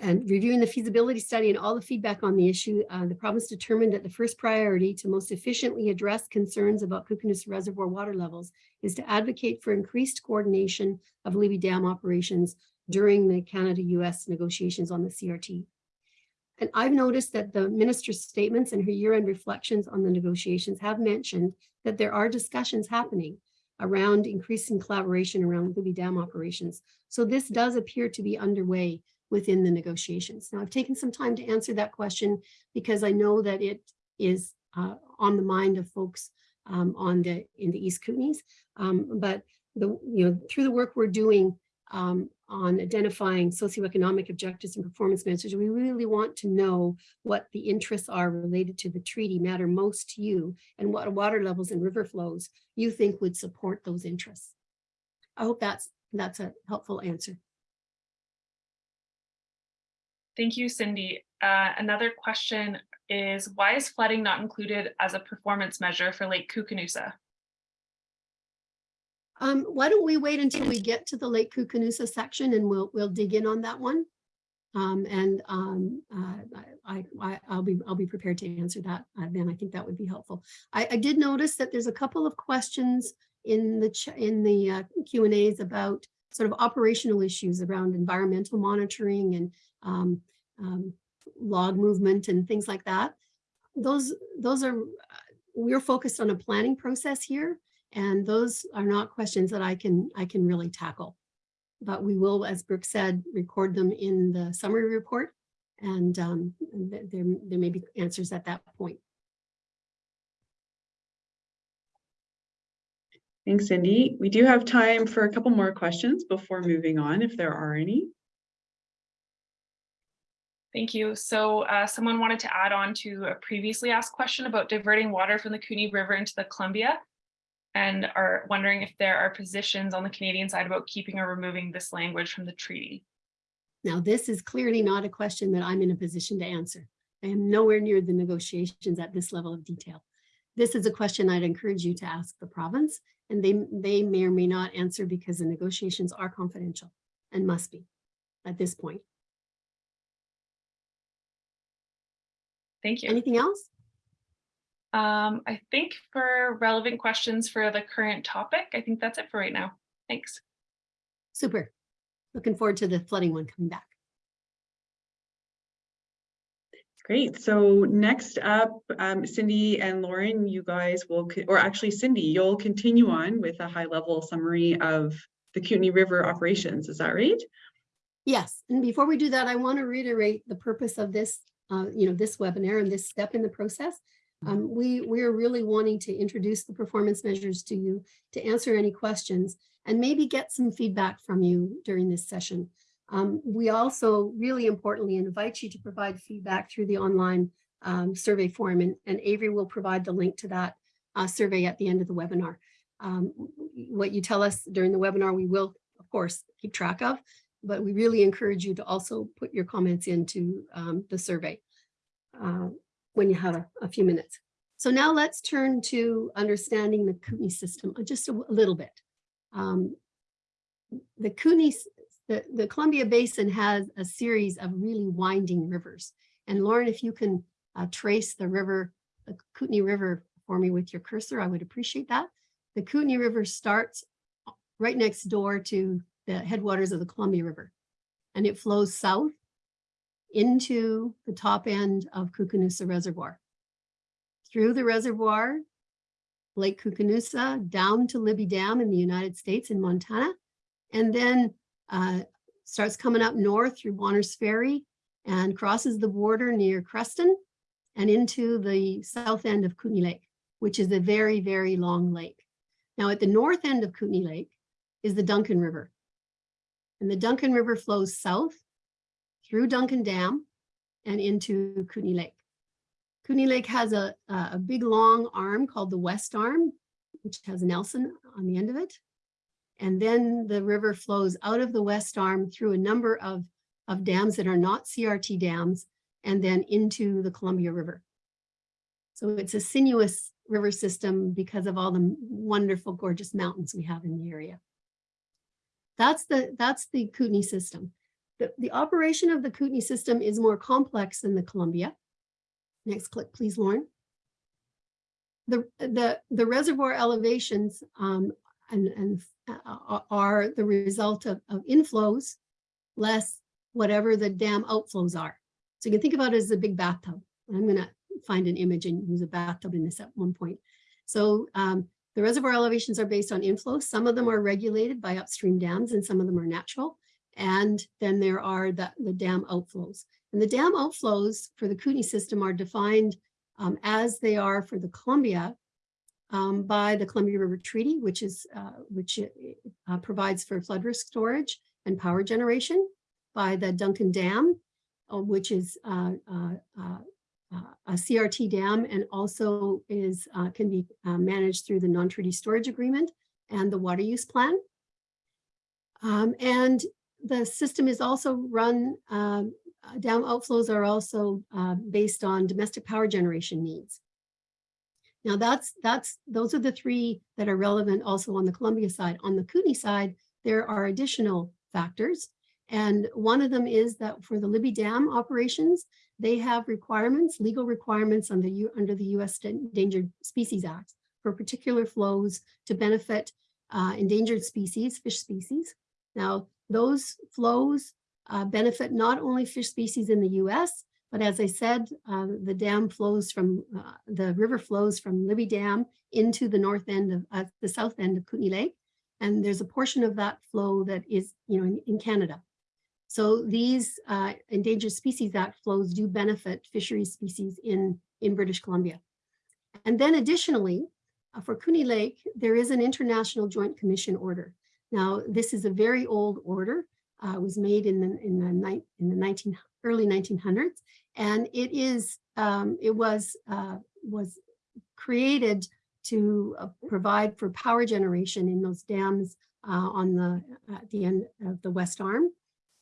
And reviewing the feasibility study and all the feedback on the issue, uh, the province determined that the first priority to most efficiently address concerns about Koocanusa Reservoir water levels is to advocate for increased coordination of Libby Dam operations during the Canada-US negotiations on the CRT. And I've noticed that the minister's statements and her year-end reflections on the negotiations have mentioned that there are discussions happening around increasing collaboration around Libby Dam operations. So this does appear to be underway within the negotiations. Now, I've taken some time to answer that question because I know that it is uh, on the mind of folks um, on the in the East Kootenays. Um, but the you know through the work we're doing um, on identifying socioeconomic objectives and performance measures, we really want to know what the interests are related to the treaty matter most to you and what water levels and river flows you think would support those interests. I hope that's that's a helpful answer. Thank you, Cindy. Uh, another question is why is flooding not included as a performance measure for Lake Koocanusa? Um, why don't we wait until we get to the Lake Koocanusa section and we'll, we'll dig in on that one. Um, and um, uh, I, I, I'll be, I'll be prepared to answer that uh, then. I think that would be helpful. I, I did notice that there's a couple of questions in the, in the uh, Q and As about sort of operational issues around environmental monitoring and um, um, log movement and things like that. Those, those are, we're focused on a planning process here. And those are not questions that I can, I can really tackle. But we will, as Brooke said, record them in the summary report. And um, there, there may be answers at that point. Thanks, Cindy. We do have time for a couple more questions before moving on, if there are any. Thank you. So uh, someone wanted to add on to a previously asked question about diverting water from the Kootenay River into the Columbia and are wondering if there are positions on the Canadian side about keeping or removing this language from the treaty. Now, this is clearly not a question that I'm in a position to answer. I am nowhere near the negotiations at this level of detail. This is a question I'd encourage you to ask the province, and they, they may or may not answer because the negotiations are confidential and must be at this point. Thank you. Anything else? Um, I think for relevant questions for the current topic, I think that's it for right now. Thanks. Super. Looking forward to the flooding one coming back. Great. So next up, um, Cindy and Lauren, you guys will, or actually Cindy, you'll continue on with a high level summary of the Kootenai River operations. Is that right? Yes, and before we do that, I want to reiterate the purpose of this, uh, you know, this webinar and this step in the process. Um, we, we're really wanting to introduce the performance measures to you to answer any questions and maybe get some feedback from you during this session. Um, we also really importantly invite you to provide feedback through the online um, survey form and, and Avery will provide the link to that uh, survey at the end of the webinar. Um, what you tell us during the webinar, we will of course keep track of, but we really encourage you to also put your comments into um, the survey uh, when you have a, a few minutes. So now let's turn to understanding the Kootenai system uh, just a, a little bit. Um, the s- the, the Columbia Basin has a series of really winding rivers. And Lauren, if you can uh, trace the river, the Kootenai River for me with your cursor, I would appreciate that. The Kootenai River starts right next door to the headwaters of the Columbia River. And it flows south into the top end of Koocanusa Reservoir. Through the reservoir, Lake Koocanusa, down to Libby Dam in the United States in Montana, and then uh, starts coming up north through Bonners Ferry and crosses the border near Creston and into the south end of Kootenay Lake, which is a very, very long lake. Now at the north end of Kootenay Lake is the Duncan River. And the Duncan River flows south through Duncan Dam and into Kootenay Lake. Kootenay Lake has a a big long arm called the West Arm, which has Nelson on the end of it. And then the river flows out of the West Arm through a number of, of dams that are not CRT dams and then into the Columbia River. So it's a sinuous river system because of all the wonderful, gorgeous mountains we have in the area. That's the, that's the Kootenai system. The, the operation of the Kootenai system is more complex than the Columbia. Next click, please, Lauren. The, the, the reservoir elevations um, and, and uh, are the result of, of inflows less whatever the dam outflows are. So you can think about it as a big bathtub. I'm gonna find an image and use a bathtub in this at one point. So um, the reservoir elevations are based on inflows. Some of them are regulated by upstream dams and some of them are natural. And then there are the, the dam outflows. And the dam outflows for the Kootenai system are defined um, as they are for the Columbia um, by the Columbia River Treaty, which is uh, which uh, provides for flood risk storage and power generation, by the Duncan Dam, uh, which is uh, uh, uh, a CRT dam and also is can be managed through the non-treaty storage agreement and the water use plan. Um, and the system is also run, dam outflows are also based on domestic power generation needs. Now that's, that's, those are the three that are relevant also on the Columbia side. On the Kootenai side, there are additional factors. And one of them is that for the Libby Dam operations, they have requirements, legal requirements under, U, under the U.S. Endangered Species Act for particular flows to benefit uh, endangered species, fish species. Now, those flows uh, benefit not only fish species in the U.S., but as I said, uh, the dam flows from, uh, the river flows from Libby Dam into the north end of, uh, the south end of Kootenay Lake. And there's a portion of that flow that is, you know, in, in Canada. So these uh, Endangered Species Act flows do benefit fisheries species in, in British Columbia. And then additionally, uh, for Kootenay Lake, there is an International Joint Commission order. Now, this is a very old order. Uh, was made in the, in the, in the 19, early 1900s, and it is um, it was uh, was created to uh, provide for power generation in those dams uh, on the at the end of the West Arm,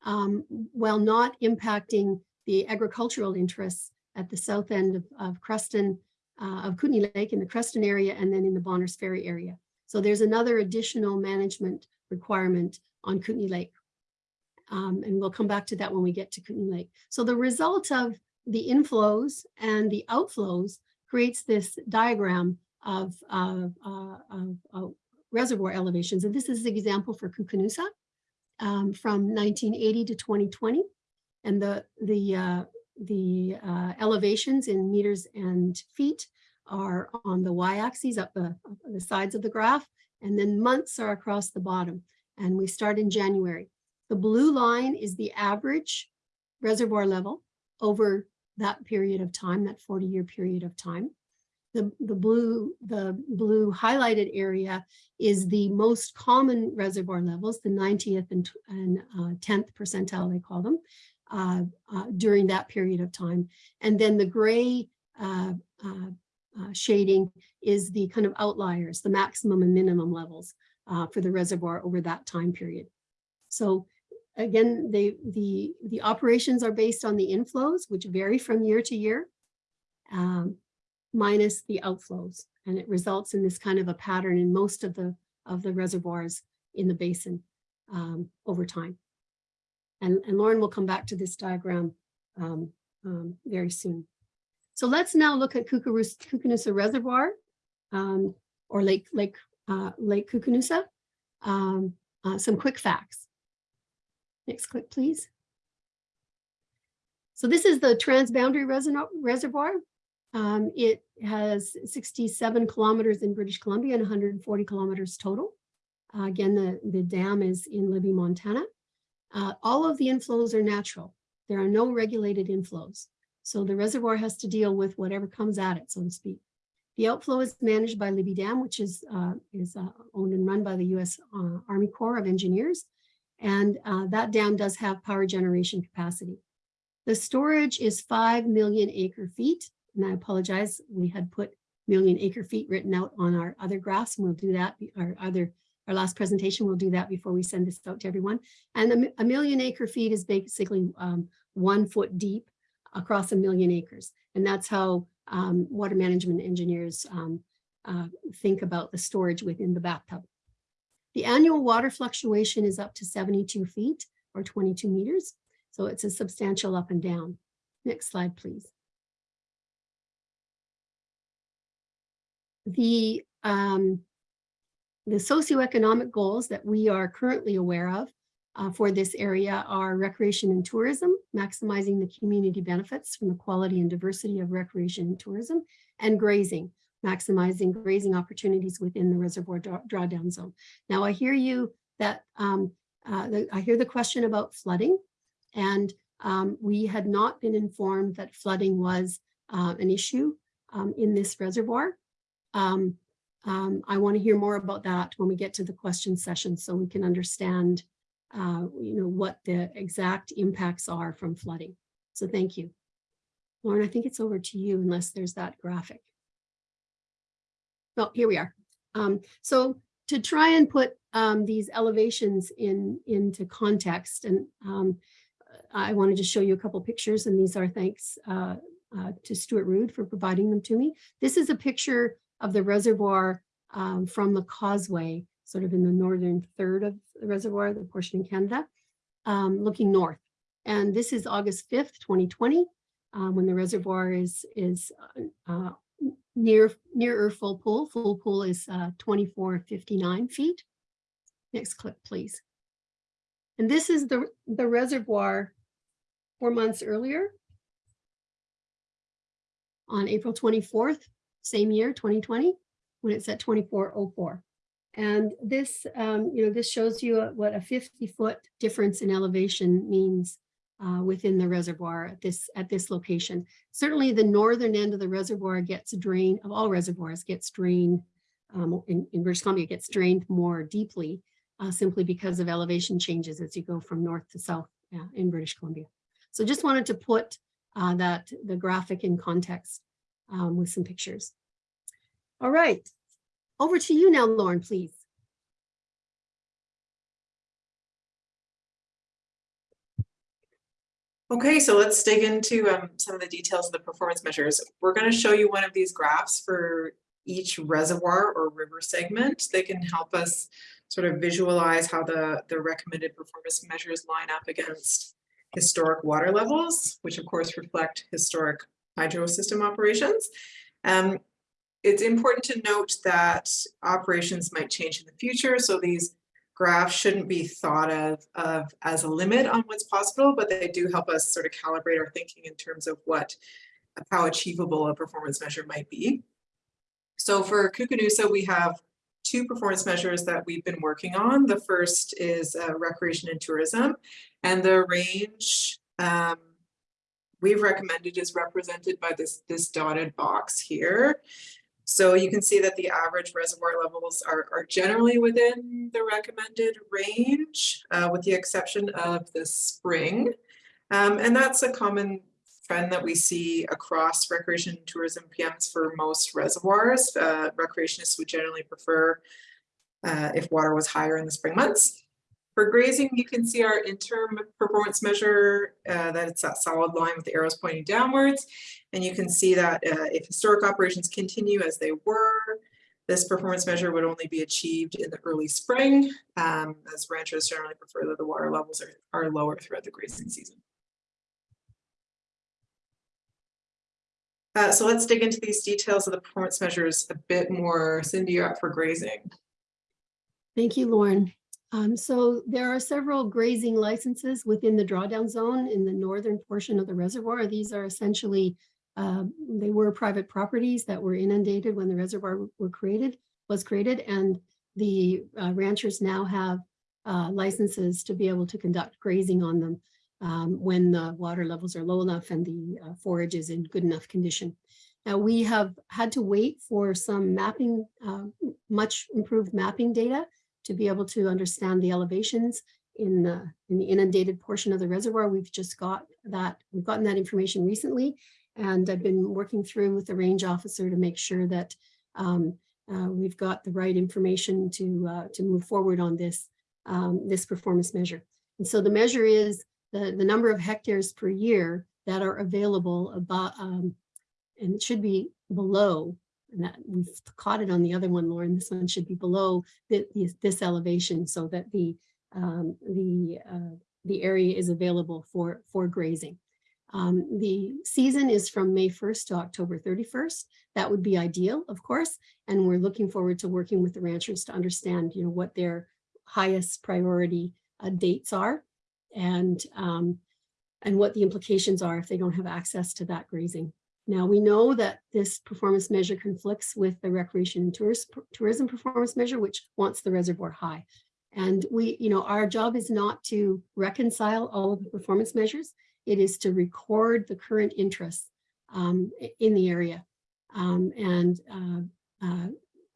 um, while not impacting the agricultural interests at the south end of, of Creston, uh, of Kootenay Lake in the Creston area, and then in the Bonners Ferry area. So there's another additional management requirement on Kootenay Lake. Um, and we'll come back to that when we get to Kootenay Lake. So the result of the inflows and the outflows creates this diagram of, uh, uh, of, reservoir elevations. And this is the example for Koocanusa um, from 1980 to 2020. And the, the, uh, the uh, elevations in meters and feet are on the y-axis up up the sides of the graph, and then months are across the bottom. And we start in January. The blue line is the average reservoir level over that period of time, that 40 year period of time. The, the blue the blue highlighted area is the most common reservoir levels, the 90th and, and uh, 10th percentile, they call them, uh, uh, during that period of time. And then the gray uh, uh, uh, shading is the kind of outliers, the maximum and minimum levels for the reservoir over that time period. So Again, they, the, the operations are based on the inflows, which vary from year to year, um, minus the outflows. And it results in this kind of a pattern in most of the, of the reservoirs in the basin um, over time. And, and Lauren will come back to this diagram um, um very soon. So let's now look at Koocanusa Reservoir um, or Lake, Lake, uh, Lake Koocanusa. Um, uh, some quick facts. Next click, please. So this is the transboundary reservoir. Um, it has 67 kilometers in British Columbia and 140 kilometers total. Uh, again, the, the dam is in Libby, Montana. Uh, all of the inflows are natural. There are no regulated inflows. So the reservoir has to deal with whatever comes at it, so to speak. The outflow is managed by Libby Dam, which is, uh, is uh, owned and run by the U.S. Uh, Army Corps of Engineers. And uh, that dam does have power generation capacity. The storage is 5 million acre feet. And I apologize, we had put million acre feet written out on our other graphs. And we'll do that, our other, our last presentation, we'll do that before we send this out to everyone. And a, a million acre feet is basically um, one foot deep across a million acres. And that's how um, water management engineers um, uh, think about the storage within the bathtub. The annual water fluctuation is up to 72 feet or 22 meters. So it's a substantial up and down. Next slide, please. The, um, the socioeconomic goals that we are currently aware of uh, for this area are recreation and tourism, maximizing the community benefits from the quality and diversity of recreation and tourism, and grazing, maximizing grazing opportunities within the reservoir draw- drawdown zone. Now, I hear you that um, uh, the- I hear the question about flooding, and um, we had not been informed that flooding was uh, an issue um, in this reservoir. Um, um, I want to hear more about that when we get to the question session so we can understand uh, you know, what the exact impacts are from flooding. So thank you. Lauren, I think it's over to you unless there's that graphic. Oh, here we are. Um, so to try and put um, these elevations in into context, and um, I wanted to show you a couple pictures, and these are thanks uh, uh, to Stuart Rude for providing them to me. This is a picture of the reservoir um, from the causeway, sort of in the northern third of the reservoir, the portion in Canada, um, looking north. And this is August 5th, 2020, um, when the reservoir is, is uh, uh, near, near full pool. Full pool is uh, 2459 feet. Next clip, please. And this is the, the reservoir four months earlier on April 24th, same year, 2020, when it's at 2404. And this, um, you know, this shows you what a 50 foot difference in elevation means uh, within the reservoir at this at this location. Certainly the northern end of the reservoir gets drained, of all reservoirs gets drained, um, in, in British Columbia gets drained more deeply uh, simply because of elevation changes as you go from north to south uh, in British Columbia. So just wanted to put uh, that the graphic in context um, with some pictures. All right, over to you now, Lauren, please. Okay, so let's dig into um, some of the details of the performance measures. We're going to show you one of these graphs for each reservoir or river segment. They can help us sort of visualize how the, the recommended performance measures line up against historic water levels, which of course reflect historic hydro system operations. Um, it's important to note that operations might change in the future, so these graphs shouldn't be thought of, of as a limit on what's possible, but they do help us sort of calibrate our thinking in terms of what, how achievable a performance measure might be. So for Koocanusa, we have two performance measures that we've been working on. The first is uh, recreation and tourism, and the range um, we've recommended is represented by this, this dotted box here. So you can see that the average reservoir levels are, are generally within the recommended range, uh, with the exception of the spring. Um, and that's a common trend that we see across recreation tourism PMs for most reservoirs. Uh, recreationists would generally prefer uh, if water was higher in the spring months. For grazing, you can see our interim performance measure uh, that it's that solid line with the arrows pointing downwards. And you can see that uh, if historic operations continue as they were, this performance measure would only be achieved in the early spring, um, as ranchers generally prefer that the water levels are, are lower throughout the grazing season. Uh, so let's dig into these details of the performance measures a bit more. Cindy, you're up for grazing. Thank you, Lauren. Um, so there are several grazing licenses within the drawdown zone in the northern portion of the reservoir. These are essentially, uh, they were private properties that were inundated when the reservoir were created, was created, and the uh, ranchers now have uh, licenses to be able to conduct grazing on them um, when the water levels are low enough and the uh, forage is in good enough condition. Now we have had to wait for some mapping, uh, much improved mapping data to be able to understand the elevations in the, in the inundated portion of the reservoir. We've just got that, we've gotten that information recently. And I've been working through with the range officer to make sure that um, uh, we've got the right information to, uh, to move forward on this, um, this performance measure. And so the measure is the, the number of hectares per year that are available about, um, and it should be below, and that we've caught it on the other one, Lauren, this one should be below the, this- this elevation so that the, um, the, uh, the area is available for, for grazing. Um, the season is from May 1st to October 31st. That would be ideal, of course. And we're looking forward to working with the ranchers to understand, you know, what their highest priority uh, dates are and, um, and what the implications are if they don't have access to that grazing. Now, we know that this performance measure conflicts with the recreation and tourist, tourism performance measure, which wants the reservoir high. And we, you know, our job is not to reconcile all of the performance measures. It is to record the current interests um, in the area um, and uh, uh,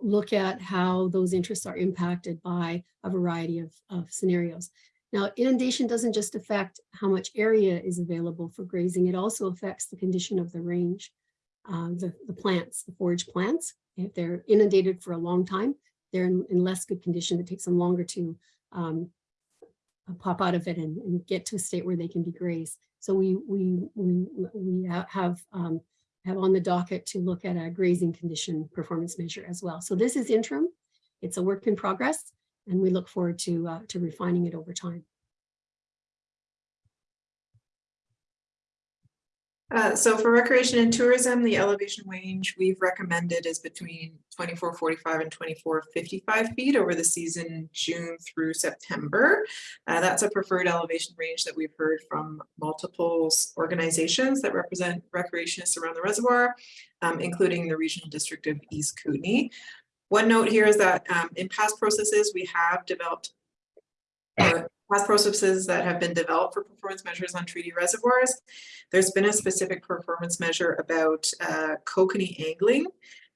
look at how those interests are impacted by a variety of, of scenarios. Now, inundation doesn't just affect how much area is available for grazing, it also affects the condition of the range, uh, the, the plants, the forage plants. If they're inundated for a long time, they're in, in less good condition. It takes them longer to um, uh, pop out of it and, and get to a state where they can be grazed. So we, we, we, we have, um, have on the docket to look at a grazing condition performance measure as well. So this is interim. It's a work in progress and we look forward to, uh, to refining it over time. Uh, so for recreation and tourism, the elevation range we've recommended is between twenty-four forty-five and twenty-four fifty-five feet over the season, June through September. Uh, that's a preferred elevation range that we've heard from multiple organizations that represent recreationists around the reservoir, um, including the Regional District of East Kootenay. One note here is that, um, in past processes, we have developed past processes that have been developed for performance measures on treaty reservoirs. There's been a specific performance measure about uh, kokanee angling.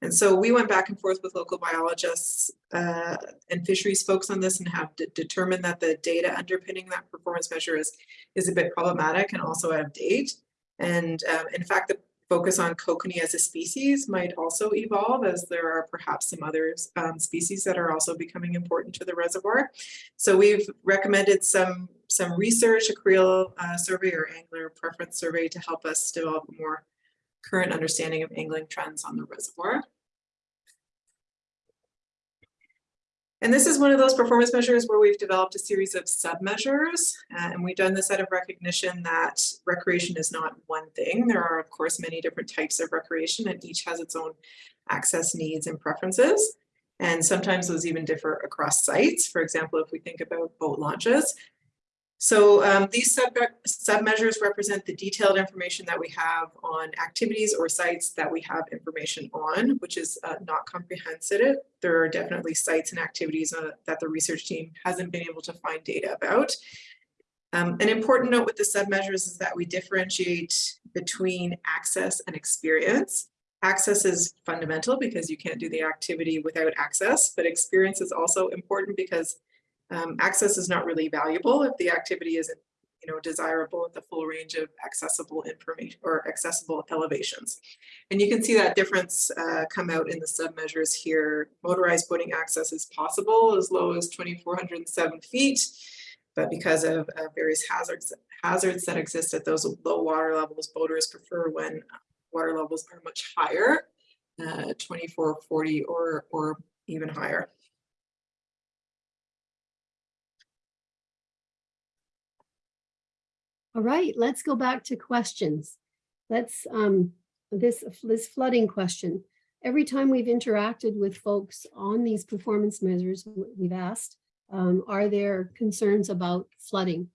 And so we went back and forth with local biologists uh, and fisheries folks on this and have determined that the data underpinning that performance measure is, is a bit problematic and also out of date. And um, in fact, the focus on kokanee as a species might also evolve as there are perhaps some other um, species that are also becoming important to the reservoir. So we've recommended some, some research, a Creel uh, survey or angler preference survey to help us develop a more current understanding of angling trends on the reservoir. And this is one of those performance measures where we've developed a series of sub-measures, uh, and we've done this out of recognition that recreation is not one thing. There are, of course, many different types of recreation, and each has its own access needs and preferences. And sometimes those even differ across sites. For example, if we think about boat launches. So um, these sub, sub measures represent the detailed information that we have on activities or sites that we have information on, which is uh, not comprehensive. There are definitely sites and activities uh, that the research team hasn't been able to find data about. Um, an important note with the sub measures is that we differentiate between access and experience. Access is fundamental because you can't do the activity without access, but experience is also important because um, access is not really valuable if the activity isn't you know, desirable at the full range of accessible information or accessible elevations. And you can see that difference uh, come out in the sub-measures here. Motorized boating access is possible as low as 2,407 feet, but because of uh, various hazards, hazards that exist at those low water levels, boaters prefer when water levels are much higher, uh, 2440 or, or even higher. All right, let's go back to questions. Let's, um, this, this flooding question. Every time we've interacted with folks on these performance measures, we've asked, um, are there concerns about flooding?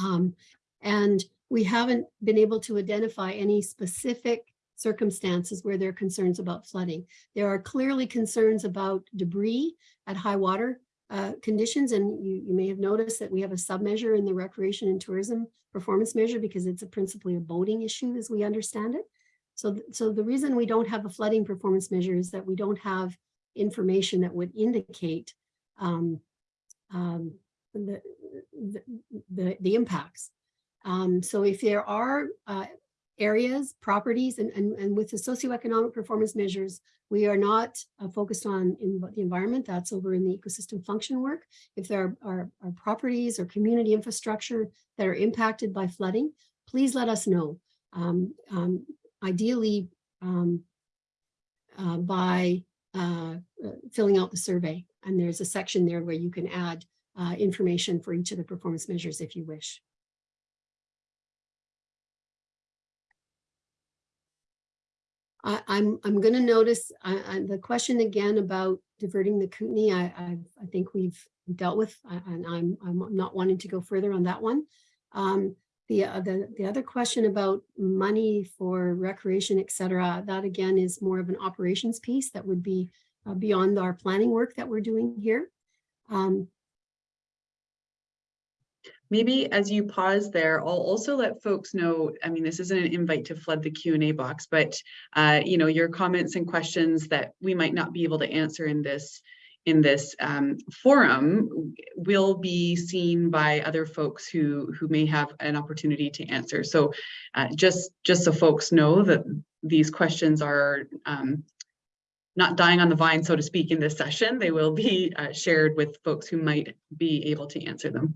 Um, and we haven't been able to identify any specific circumstances where there are concerns about flooding. There are clearly concerns about debris at high water uh, conditions. And you, you may have noticed that we have a sub-measure in the recreation and tourism performance measure because it's a principally a boating issue as we understand it. So, th- so the reason we don't have a flooding performance measure is that we don't have information that would indicate um, um, the, the, the, the impacts. Um, so if there are uh, areas, properties, and, and, and with the socioeconomic performance measures, we are not uh, focused on in the environment, that's over in the ecosystem function work. If there are, are, are properties or community infrastructure that are impacted by flooding, please let us know. Um, um, ideally, um, uh, by uh, uh, filling out the survey. And there's a section there where you can add uh, information for each of the performance measures if you wish. I, I'm, I'm going to notice uh, the question again about diverting the Kootenai. I, I, I think we've dealt with, and I'm, I'm not wanting to go further on that one. Um, the, uh, the, the other question about money for recreation, et cetera, that again is more of an operations piece that would be uh, beyond our planning work that we're doing here. Um, Maybe as you pause there, I'll also let folks know, I mean, this isn't an invite to flood the Q and A box, but uh, you know, your comments and questions that we might not be able to answer in this in this um, forum will be seen by other folks who who may have an opportunity to answer. So uh, just just so folks know that these questions are um, not dying on the vine, so to speak, in this session. They will be uh, shared with folks who might be able to answer them.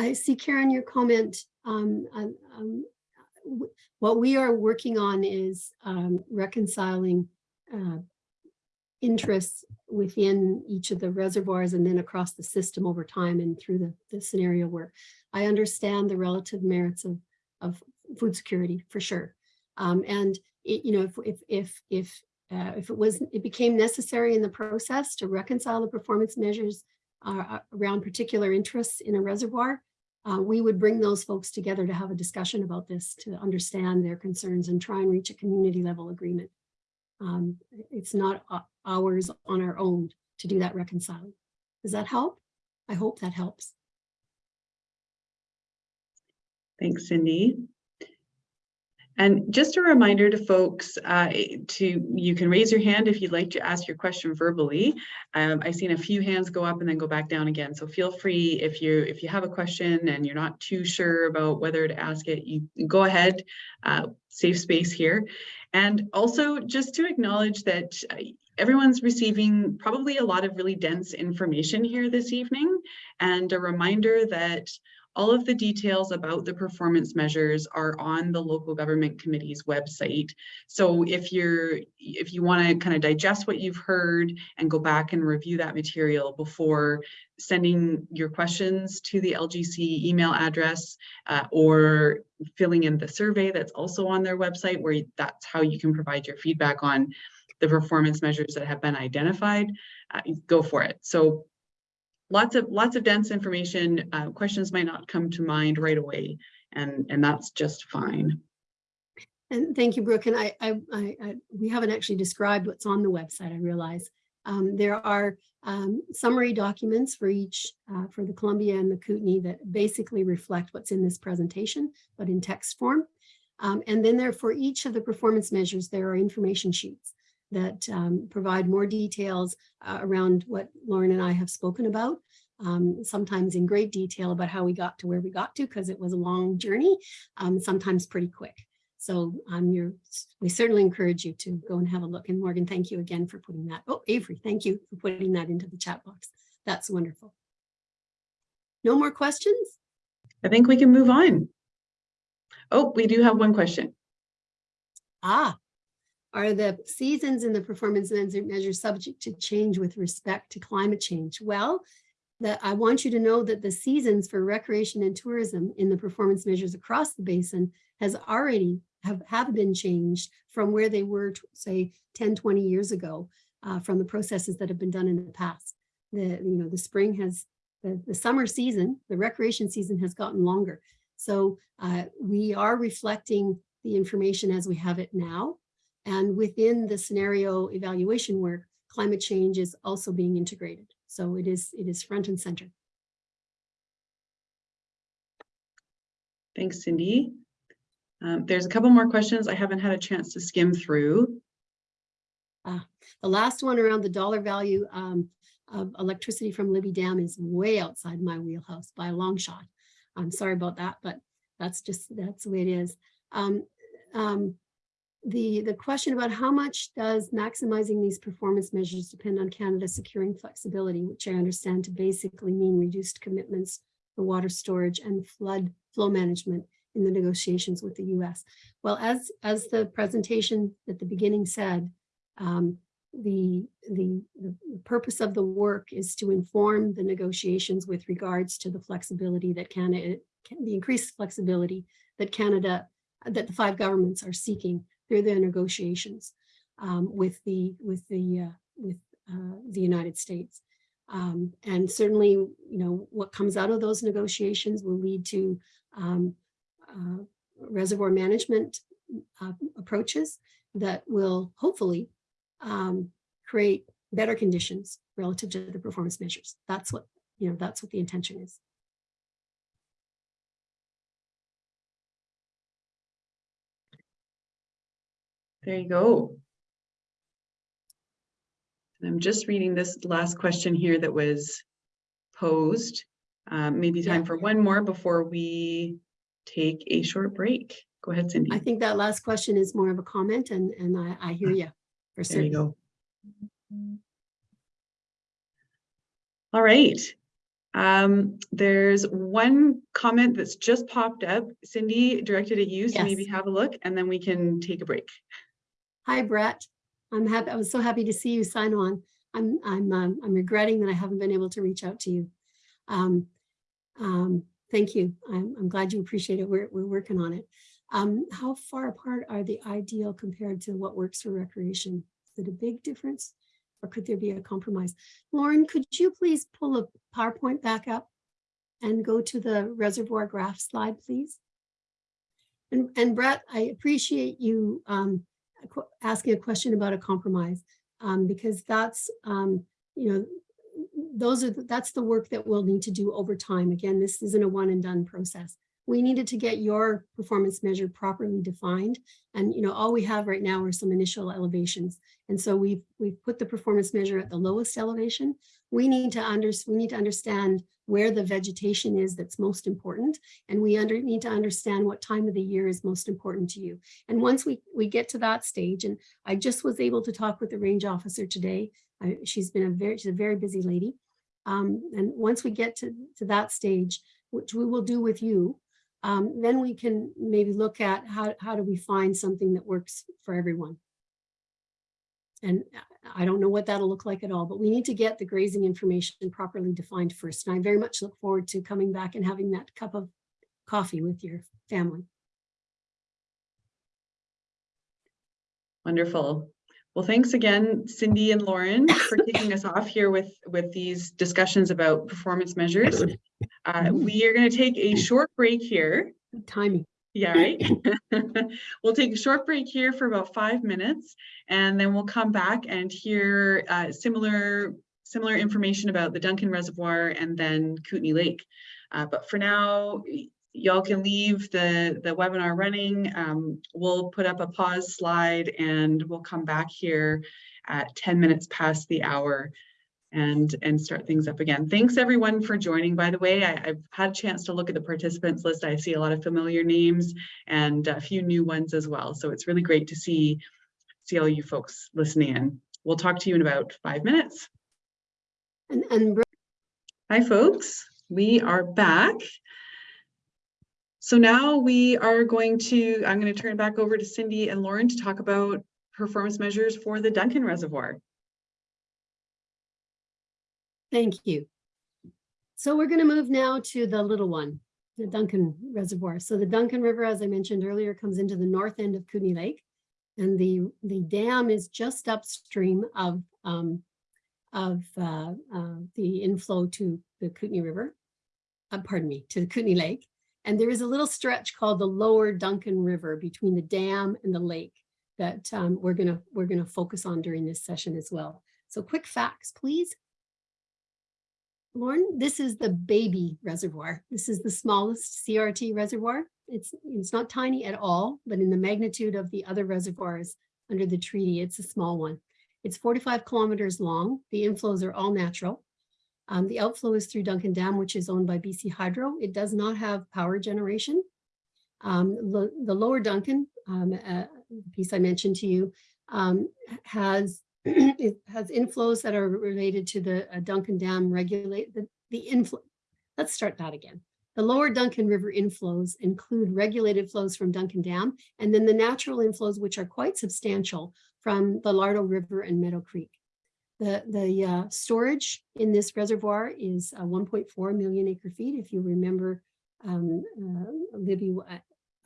I see Karen, your comment, um, um, um, what we are working on is um, reconciling uh, interests within each of the reservoirs and then across the system over time and through the, the scenario work. I understand the relative merits of, of food security for sure. Um, and it, you know, if, if, if, if, uh, if it was, it became necessary in the process to reconcile the performance measures uh, around particular interests in a reservoir, uh, we would bring those folks together to have a discussion about this, to understand their concerns and try and reach a community level agreement. Um, it's not ours on our own to do that reconciling. Does that help? I hope that helps. Thanks, Cindy. And just a reminder to folks uh, to, you can raise your hand if you'd like to ask your question verbally. Um, I've seen a few hands go up and then go back down again. So feel free if you if you have a question and you're not too sure about whether to ask it, you go ahead, uh, safe space here. And also just to acknowledge that uh, everyone's receiving probably a lot of really dense information here this evening. And a reminder that all of the details about the performance measures are on the local government committee's website. So if you're if you want to kind of digest what you've heard and go back and review that material before sending your questions to the LGC email address uh, or filling in the survey that's also on their website where that's how you can provide your feedback on the performance measures that have been identified, uh, go for it. So lots of lots of dense information. Uh, questions might not come to mind right away, and and that's just fine. And thank you, Brooke. And I, I, I, I we haven't actually described what's on the website. I realize um, there are um, summary documents for each uh, for the Columbia and the Kootenai that basically reflect what's in this presentation, but in text form. Um, and then there for each of the performance measures, there are information sheets that um, provide more details uh, around what Lauren and I have spoken about, um, sometimes in great detail about how we got to where we got to because it was a long journey, um, sometimes pretty quick. So um, we certainly encourage you to go and have a look. And Morgan, thank you again for putting that. Oh, Avery, thank you for putting that into the chat box. That's wonderful. No more questions? I think we can move on. Oh, we do have one question. Ah, are the seasons in the performance measures subject to change with respect to climate change? Well, that I want you to know that the seasons for recreation and tourism in the performance measures across the basin has already have, have been changed from where they were, say, 10, 20 years ago uh, from the processes that have been done in the past. The, you know, the spring has, the, the summer season, the recreation season has gotten longer. So uh, we are reflecting the information as we have it now. And within the scenario evaluation work, climate change is also being integrated. So it is, it is front and center. Thanks, Cindy. Um, there's a couple more questions I haven't had a chance to skim through. Uh, the last one around the dollar value um, of electricity from Libby Dam is way outside my wheelhouse by a long shot. I'm sorry about that, but that's just, that's the way it is. Um, um, the, the question about how much does maximizing these performance measures depend on Canada securing flexibility, which I understand to basically mean reduced commitments for water storage and flood flow management in the negotiations with the US. Well, as, as the presentation at the beginning said, um, the, the, the purpose of the work is to inform the negotiations with regards to the flexibility that Canada, the increased flexibility that Canada, that the five governments are seeking through their negotiations um, with the, with the, uh, with uh, the United States. Um, and certainly, you know, what comes out of those negotiations will lead to um, uh, reservoir management uh, approaches that will hopefully um, create better conditions relative to the performance measures. That's what, you know, that's what the intention is. There you go. And I'm just reading this last question here that was posed. Um, maybe time Yeah. for one more before we take a short break. Go ahead, Cindy. I think that last question is more of a comment and, and I, I hear you for There you go. All right. Um, there's one comment that's just popped up. Cindy directed at you, so maybe have a look and then we can take a break. Hi, Brett. I'm happy, I was so happy to see you sign on. I'm, I'm, um, I'm regretting that I haven't been able to reach out to you. Um, um, thank you. I'm, I'm glad you appreciate it. We're, we're working on it. Um, how far apart are the ideal compared to what works for recreation? Is it a big difference? Or could there be a compromise? Lauren, could you please pull a PowerPoint back up and go to the reservoir graph slide, please? And, and Brett, I appreciate you, um, asking a question about a compromise, um, because that's, um, you know, those are, the- that's the work that we'll need to do over time. Again, this isn't a one and done process. We needed to get your performance measure properly defined. And, you know, all we have right now are some initial elevations. And so we've, we've put the performance measure at the lowest elevation. We need to under, we need to understand where the vegetation is that's most important. And we under, need to understand what time of the year is most important to you. And once we, we get to that stage, and I just was able to talk with the range officer today. I, she's been a very, she's a very busy lady. Um, and once we get to, to that stage, which we will do with you, um, then we can maybe look at how, how do we find something that works for everyone. And I don't know what that'll look like at all, but we need to get the grazing information properly defined first. And I very much look forward to coming back and having that cup of coffee with your family. Wonderful. Well, thanks again, Cindy and Lauren, for kicking us off here with, with these discussions about performance measures. Uh, we are going to take a short break here. Good Timing. Yeah, right. We'll take a short break here for about five minutes and then we'll come back and hear uh, similar, similar information about the Duncan Reservoir and then Kootenay Lake. Uh, But for now, y'all can leave the, the webinar running. Um, We'll put up a pause slide and we'll come back here at 10 minutes past the hour and, and start things up again. Thanks everyone for joining, by the way. I, I've had a chance to look at the participants list. I see a lot of familiar names and a few new ones as well. So it's really great to see, see all you folks listening in. We'll talk to you in about five minutes. And, and Hi, folks. We are back. So now we are going to, I'm going to turn it back over to Cindy and Lauren to talk about performance measures for the Duncan Reservoir. Thank you. So we're going to move now to the little one, the Duncan Reservoir. So the Duncan River, as I mentioned earlier, comes into the north end of Kootenay Lake. And the, the dam is just upstream of, um, of uh, uh, the inflow to the Kootenay River. Uh, pardon me, to the Kootenay Lake. And there is a little stretch called the Lower Duncan River between the dam and the lake that um, we're gonna we're gonna focus on during this session as well. So quick facts, please. Lauren, this is the baby reservoir. This is the smallest CRT reservoir. It's, it's not tiny at all, but in the magnitude of the other reservoirs under the treaty, it's a small one. It's 45 kilometers long. The inflows are all natural. Um, the outflow is through Duncan Dam, which is owned by BC Hydro. It does not have power generation. Um, lo- the lower Duncan, um, uh, piece I mentioned to you, um, has it has inflows that are related to the uh, Duncan Dam regulate the, the inflow. let's start that again. The lower Duncan River inflows include regulated flows from Duncan Dam and then the natural inflows, which are quite substantial from the Lardeau River and Meadow Creek. The, the uh, storage in this reservoir is uh, 1.4 million acre feet. If you remember, um, uh, Libby, uh,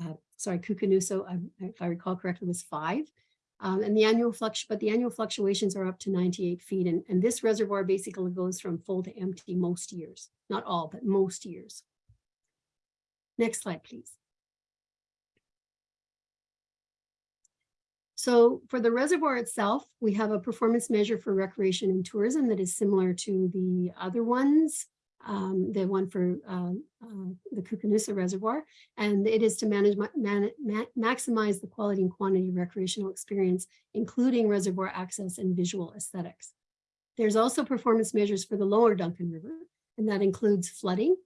uh, sorry, Koocanusa, um, if I recall correctly, was five. Um, and the annual flux, but the annual fluctuations are up to 98 feet. And, and this reservoir basically goes from full to empty most years, not all, but most years. Next slide, please. So for the reservoir itself, we have a performance measure for recreation and tourism that is similar to the other ones, um, the one for uh, uh, the Koocanusa Reservoir, and it is to manage ma man ma maximize the quality and quantity of recreational experience, including reservoir access and visual aesthetics. There's also performance measures for the lower Duncan River, and that includes flooding,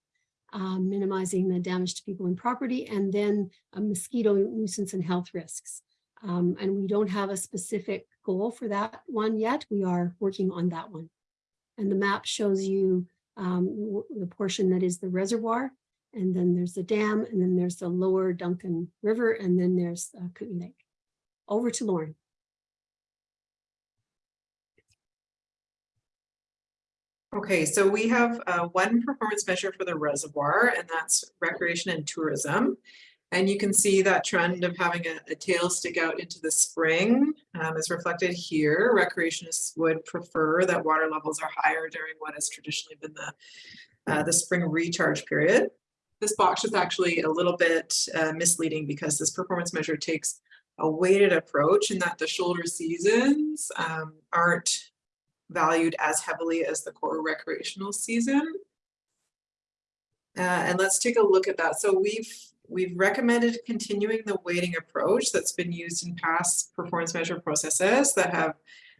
um, minimizing the damage to people and property, and then mosquito nuisance and health risks. Um, and we don't have a specific goal for that one yet. We are working on that one. And the map shows you um, the portion that is the reservoir, and then there's the dam, and then there's the lower Duncan River, and then there's uh, Kootenay Lake. Over to Lauren. Okay, so we have uh, one performance measure for the reservoir, and that's recreation and tourism. And you can see that trend of having a, a tail stick out into the spring um, is reflected here. Recreationists would prefer that water levels are higher during what has traditionally been the, uh, the spring recharge period. This box is actually a little bit uh, misleading because this performance measure takes a weighted approach in that the shoulder seasons um, aren't valued as heavily as the core recreational season. Uh, and let's take a look at that. So we've we've recommended continuing the weighting approach that's been used in past performance measure processes that have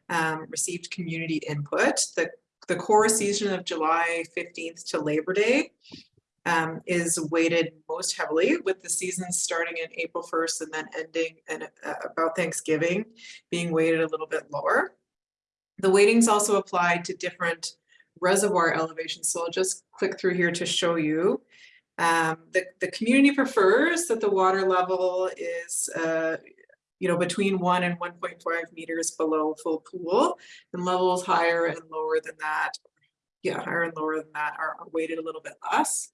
um, received community input. The, the core season of July 15th to Labor Day um, is weighted most heavily with the seasons starting in April 1st and then ending in, uh, about Thanksgiving being weighted a little bit lower. The weightings also applied to different reservoir elevations. So I'll just click through here to show you. Um, the, the community prefers that the water level is, uh, you know, between one and 1.5 meters below full pool and levels higher and lower than that. Yeah, higher and lower than that are, are weighted a little bit less.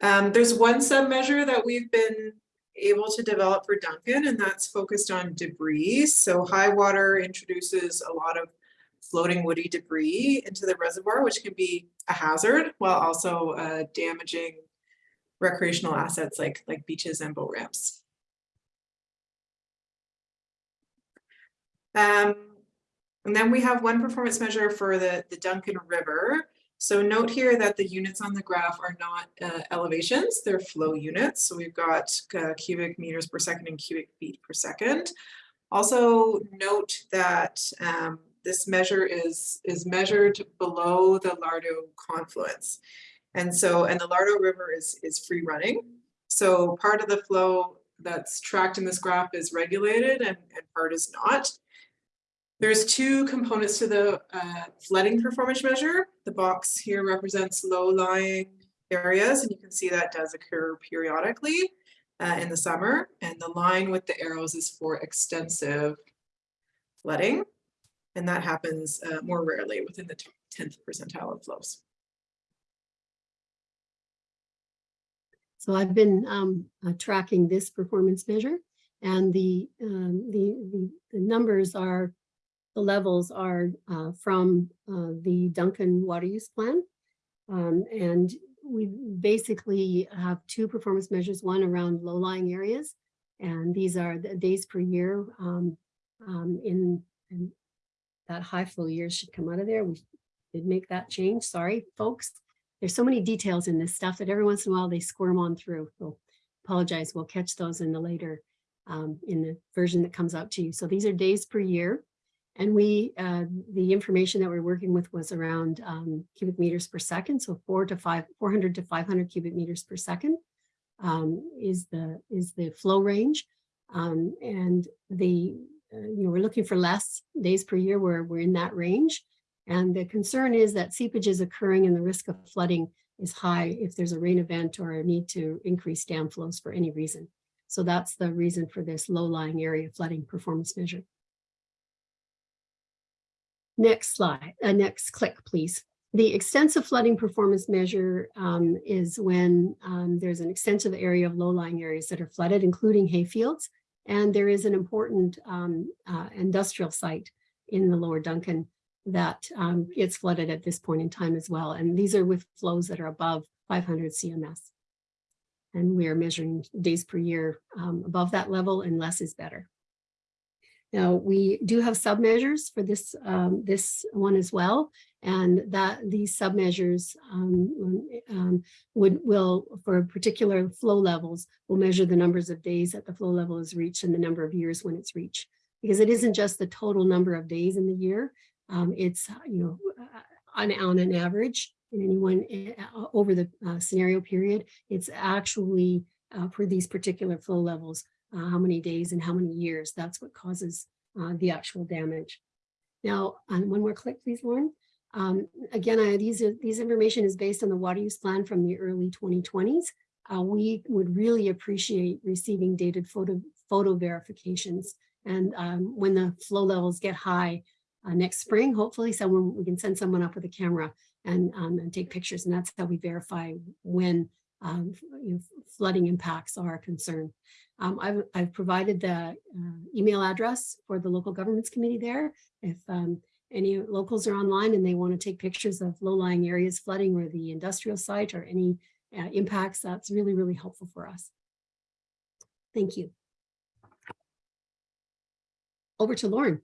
Um, there's one sub measure that we've been able to develop for Duncan and that's focused on debris. So high water introduces a lot of floating woody debris into the reservoir, which can be a hazard while also uh, damaging recreational assets like, like beaches and boat ramps. Um, and then we have one performance measure for the, the Duncan River. So note here that the units on the graph are not uh, elevations, they're flow units. So we've got uh, cubic meters per second and cubic feet per second. Also note that um, this measure is, is measured below the Lardeau confluence. And so, and the Lardeau River is, is free running. So part of the flow that's tracked in this graph is regulated and, and part is not. There's two components to the uh, flooding performance measure. The box here represents low-lying areas, and you can see that does occur periodically uh, in the summer. And the line with the arrows is for extensive flooding, and that happens uh, more rarely within the 10th percentile of flows. So I've been um, uh, tracking this performance measure and the, um, the, the, the numbers are the levels are uh, from uh, the Duncan water use plan. Um, and we basically have two performance measures, one around low-lying areas. And these are the days per year um, um, in, in, that high flow years should come out of there. We did make that change. Sorry, folks. There's so many details in this stuff that every once in a while they squirm on through. So apologize. We'll catch those in the later um, in the version that comes out to you. So these are days per year. And we, uh, the information that we're working with was around um, cubic meters per second. So four to five, 400 to 500 cubic meters per second um, is the is the flow range. Um, and the, you know, we're looking for less days per year where we're in that range. And the concern is that seepage is occurring and the risk of flooding is high if there's a rain event or a need to increase dam flows for any reason. So that's the reason for this low-lying area flooding performance measure. Next slide, uh, next click, please. The extensive flooding performance measure um, is when um, there's an extensive area of low-lying areas that are flooded, including hayfields. And there is an important um, uh, industrial site in the lower Duncan that um, gets flooded at this point in time as well. And these are with flows that are above 500 CMS. And we are measuring days per year um, above that level and less is better. Now, we do have submeasures for this, um, this one as well. And that these submeasures um, um, would will, for particular flow levels, will measure the numbers of days that the flow level is reached and the number of years when it's reached. Because it isn't just the total number of days in the year, um, it's, you know, on, on an average in any one uh, over the uh, scenario period, it's actually uh, for these particular flow levels, uh, how many days and how many years, that's what causes uh, the actual damage. Now, on one more click, please, Lauren. Um, again, I, these are, these information is based on the water use plan from the early 2020s. Uh, we would really appreciate receiving dated photo, photo verifications. And um, when the flow levels get high uh, next spring, hopefully someone, we can send someone up with a camera and, um, and take pictures. And that's how we verify when um, you know, flooding impacts are a concern. Um, I've, I've provided the uh, email address for the local governments committee there. If um, any locals are online and they want to take pictures of low-lying areas flooding or the industrial site or any uh, impacts, that's really, really helpful for us. Thank you. Over to Lauren.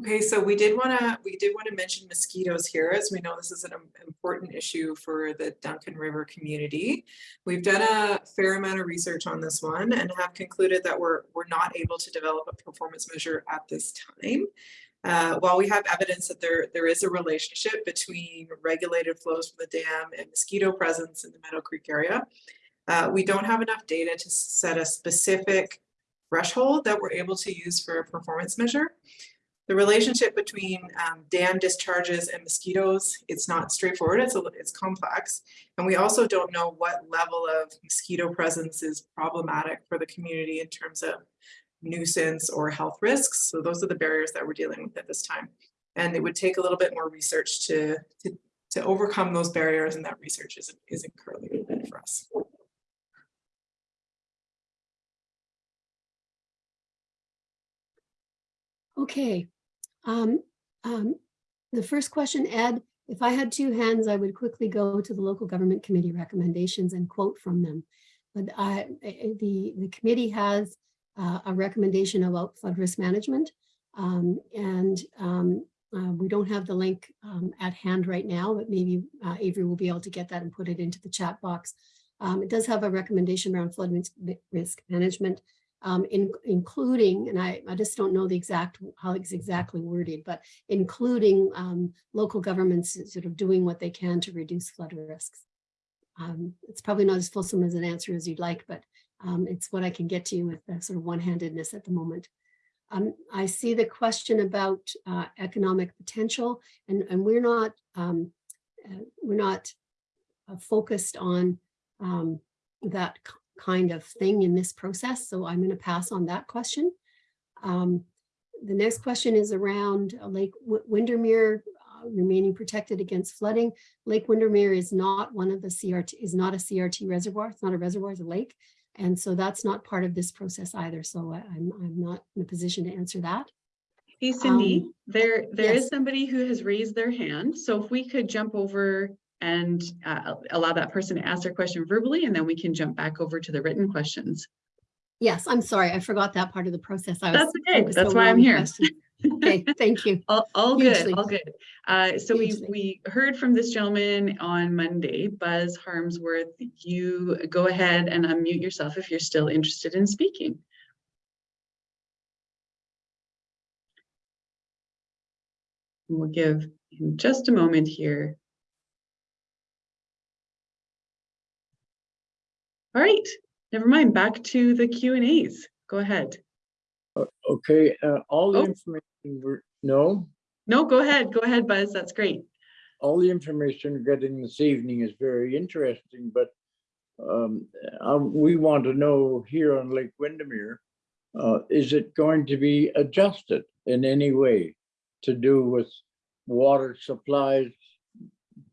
Okay, so we did want to, we did want to mention mosquitoes here, as we know this is an important issue for the Duncan River community. We've done a fair amount of research on this one and have concluded that we're, we're not able to develop a performance measure at this time. Uh, while we have evidence that there, there is a relationship between regulated flows from the dam and mosquito presence in the Meadow Creek area, uh, we don't have enough data to set a specific threshold that we're able to use for a performance measure. The relationship between um, dam discharges and mosquitoes, it's not straightforward, it's, a, it's complex. And we also don't know what level of mosquito presence is problematic for the community in terms of nuisance or health risks. So those are the barriers that we're dealing with at this time. And it would take a little bit more research to, to, to overcome those barriers and that research isn't, isn't currently good for us. Okay. Um, um, the first question, Ed, if I had two hands, I would quickly go to the local government committee recommendations and quote from them. But I, the, the committee has uh, a recommendation about flood risk management. Um, and um, uh, we don't have the link um, at hand right now, but maybe uh, Avery will be able to get that and put it into the chat box. Um, it does have a recommendation around flood risk, risk management, um, in, including, and I, I just don't know the exact, how it's exactly worded, but including um, local governments sort of doing what they can to reduce flood risks. Um, it's probably not as fulsome as an answer as you'd like, but um, it's what I can get to you with the sort of one-handedness at the moment. Um, I see the question about uh, economic potential, and, and we're not um, uh, we're not uh, focused on um, that kind of thing in this process, so I'm going to pass on that question. Um, the next question is around Lake w Windermere uh, remaining protected against flooding. Lake Windermere is not one of the CRT is not a CRT reservoir. It's not a reservoir, it's a lake. And so that's not part of this process either. So I, am I'm not in a position to answer that. Hey Cindy, Um, there, there is yes. somebody who has raised their hand. So if we could jump over and uh, allow that person to ask their question verbally, and then we can jump back over to the written questions. Yes, I'm sorry. I forgot that part of the process. I was That's okay. That's why I'm here. Okay, thank you. All, all good, all good. Uh, so we, we heard from this gentleman on Monday, Buzz Harmsworth. You go ahead and unmute yourself if you're still interested in speaking. We'll give him just a moment here. All right, never mind, back to the Q and As. Go ahead. Okay, uh, all the Oh. information, we're, no, No, go ahead, go ahead, Buzz. That's great. all the information we're getting this evening is very interesting, but um, uh, we want to know here on Lake Windermere, uh, is it going to be adjusted in any way to do with water supplies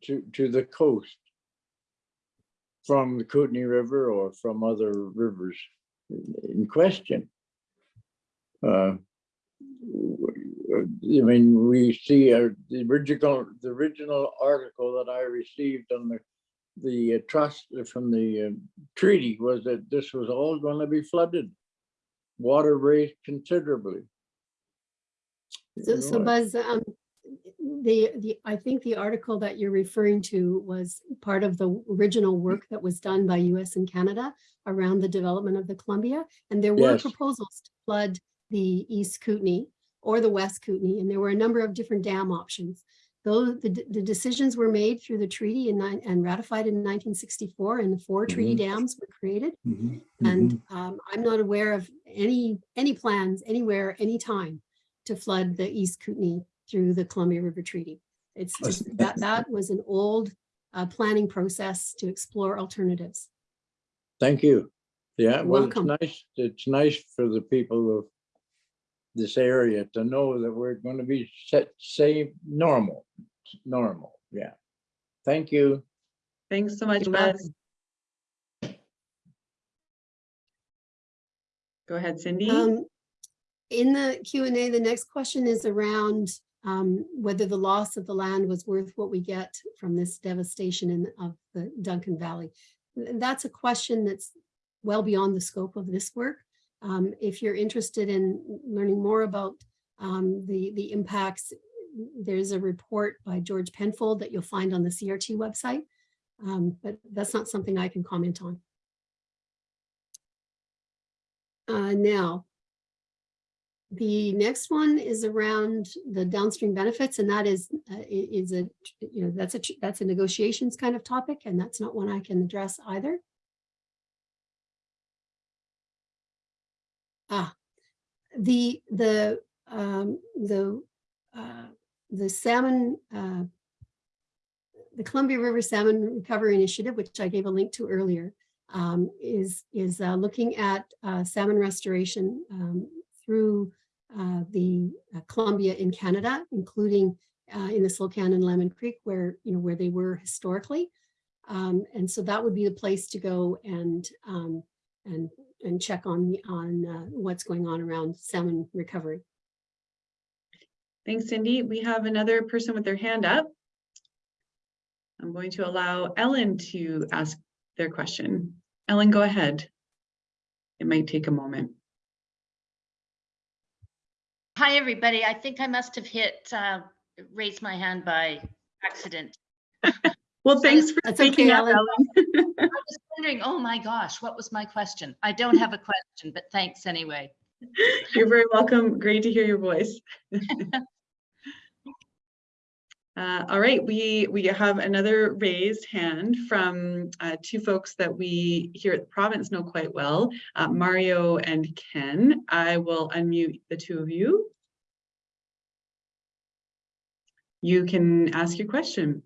to, to the coast from the Kootenay River or from other rivers in question? Uh, I mean, we see uh, the original, the original article that I received on the, the uh, trust from the uh, treaty was that this was all going to be flooded. Water raised considerably. So, You so Buzz, um, the, the, I think the article that you're referring to was part of the original work that was done by US and Canada around the development of the Columbia. And there were Yes. proposals to flood the East Kootenay or the West Kootenay, and there were a number of different dam options. Though the, the decisions were made through the treaty in nine- and ratified in 1964, and the four treaty Mhm. dams were created. mhm, And um, I'm not aware of any, any plans anywhere, anytime to flood the East Kootenay through the Columbia River Treaty. It's just, that, that was an old uh, planning process to explore alternatives. Thank you. Yeah, well, it's Welcome. nice, it's nice for the people of this area to know that we're going to be set, say, normal, normal, yeah. Thank you. Thanks so much, You're Go ahead, Cindy. Um, In the Q and A, the next question is around um, whether the loss of the land was worth what we get from this devastation in, of the Duncan Valley. That's a question that's well beyond the scope of this work. Um, If you're interested in learning more about um, the, the impacts, there's a report by George Penfold that you'll find on the CRT website. Um, But that's not something I can comment on. Uh, Now, the next one is around the downstream benefits, and that is, uh, is a, you know, that's a, that's a negotiations kind of topic, and that's not one I can address either. Ah, the, the, um, the, uh, the salmon, uh, the Columbia River Salmon Recovery Initiative, which I gave a link to earlier, um, is, is uh, looking at uh, salmon restoration um, through uh, the uh, Columbia in Canada, including uh, in the Slocan and Lemon Creek where, you know, where they were historically. Um, And so that would be the place to go and, um, and, and check on, on uh, what's going on around salmon recovery. Thanks, Cindy. We have another person with their hand up. I'm going to allow Ellen to ask their question. Ellen, go ahead. It might take a moment. Hi, everybody. I think I must have hit, uh, raise my hand by accident. Well, thanks for speaking okay, up, Ellen. Ellen. I was wondering, oh my gosh, what was my question? I don't have a question, but thanks anyway. You're very welcome. Great to hear your voice. Uh, all right, we, we have another raised hand from uh, two folks that we here at the province know quite well, uh, Mario and Ken. I will unmute the two of you. You can ask your question.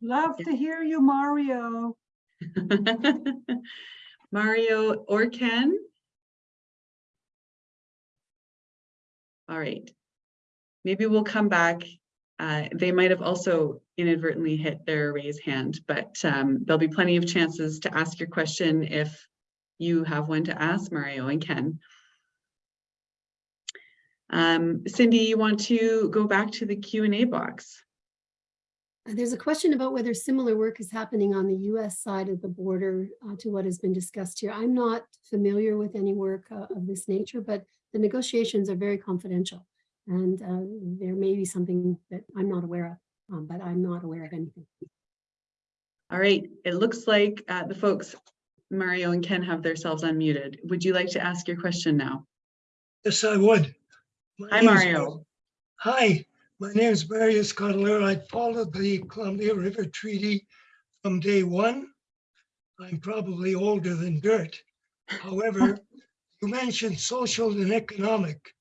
Love to hear you, Mario. Mario or Ken? All right. Maybe we'll come back. Uh, they might have also inadvertently hit their raise hand, but um, there'll be plenty of chances to ask your question if you have one to ask Mario and Ken. Um, Cindy, you want to go back to the Q and A box? There's a question about whether similar work is happening on the US side of the border uh, to what has been discussed here. I'm not familiar with any work uh, of this nature, but the negotiations are very confidential. And uh, there may be something that I'm not aware of, um, but I'm not aware of anything. All right, it looks like uh, the folks, Mario and Ken have themselves unmuted. Would you like to ask your question now? Yes, I would. My Hi, Mario. Hi, my name is Marius Cutler. I followed the Columbia River Treaty from day one. I'm probably older than dirt. However, you mentioned social and economic.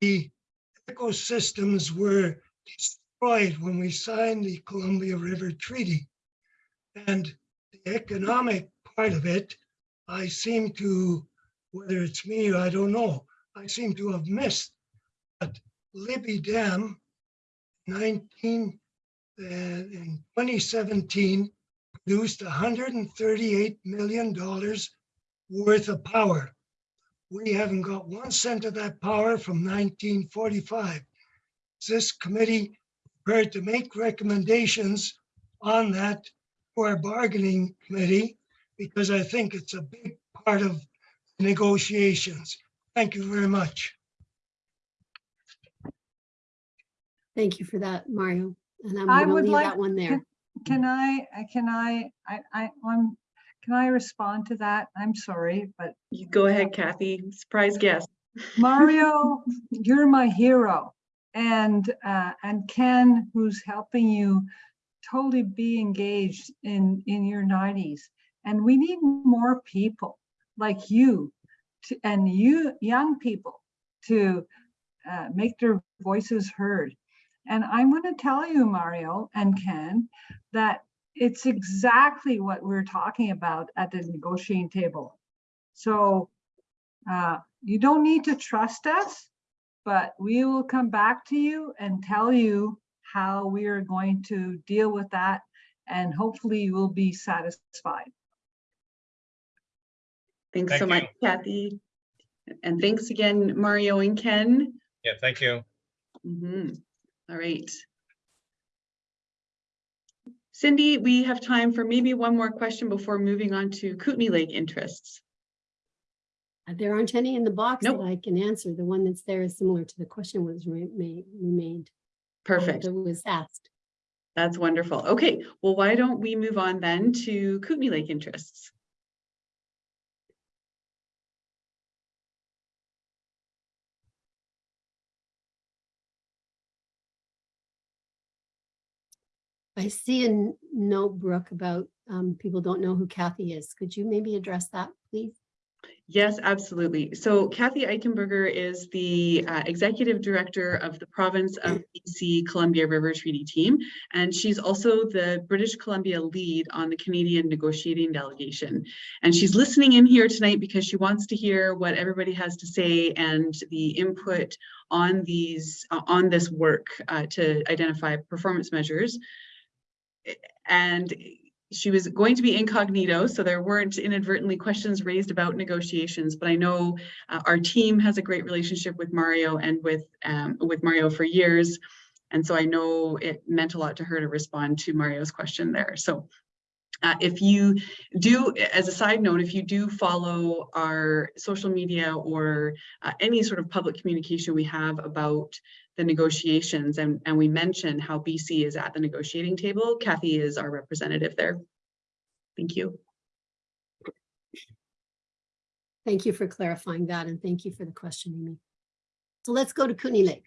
The ecosystems were destroyed when we signed the Columbia River Treaty. And the economic part of it, I seem to, whether it's me or I don't know, I seem to have missed. But Libby Dam, 19, uh, in 2017, produced 138 million dollars worth of power. We haven't got one cent of that power from 1945. Is This committee prepared to make recommendations on that for our bargaining committee because I think it's a big part of negotiations. Thank you very much. Thank you for that, Mario. And I'm I going to would leave like that one there. Can I, uh, can I, I, I, I'm, can I respond to that? I'm sorry, but You go ahead, Kathy. Surprise guest. Mario, you're my hero. And, uh, and Ken, who's helping you totally be engaged in, in your nineties. And we need more people like you to, and you, young people to, uh, make their voices heard. And I'm going to tell you, Mario and Ken, that it's exactly what we're talking about at the negotiating table. So uh, you don't need to trust us, but we will come back to you and tell you how we are going to deal with that. And hopefully you will be satisfied. Thanks so Thank much, Kathy. And thanks again, Mario and Ken. Yeah, thank you. Mhm. All right. Cindy, we have time for maybe one more question before moving on to Kootenay Lake interests. Uh, There aren't any in the box that I can answer. The one that's there is similar to the question was re- made, remained. Perfect. That was asked. That's wonderful. Okay, well, why don't we move on then to Kootenay Lake interests? I see a note, Brooke, about um, people don't know who Kathy is. Could you maybe address that, please? Yes, absolutely. So Kathy Eichenberger is the uh, Executive Director of the Province of BC Columbia River Treaty Team, and she's also the British Columbia lead on the Canadian negotiating delegation. And she's listening in here tonight because she wants to hear what everybody has to say and the input on these, uh, on this work uh, to identify performance measures. And she was going to be incognito, so there weren't inadvertently questions raised about negotiations, but I know uh, our team has a great relationship with Mario and with um, with Mario for years. And so I know it meant a lot to her to respond to Mario's question there. So uh, if you do, as a side note, if you do follow our social media or uh, any sort of public communication we have about the negotiations and, and we mention how BC is at the negotiating table, Kathy is our representative there. Thank you. Thank you for clarifying that and thank you for the question, Amy. So let's go to Kootenay Lake.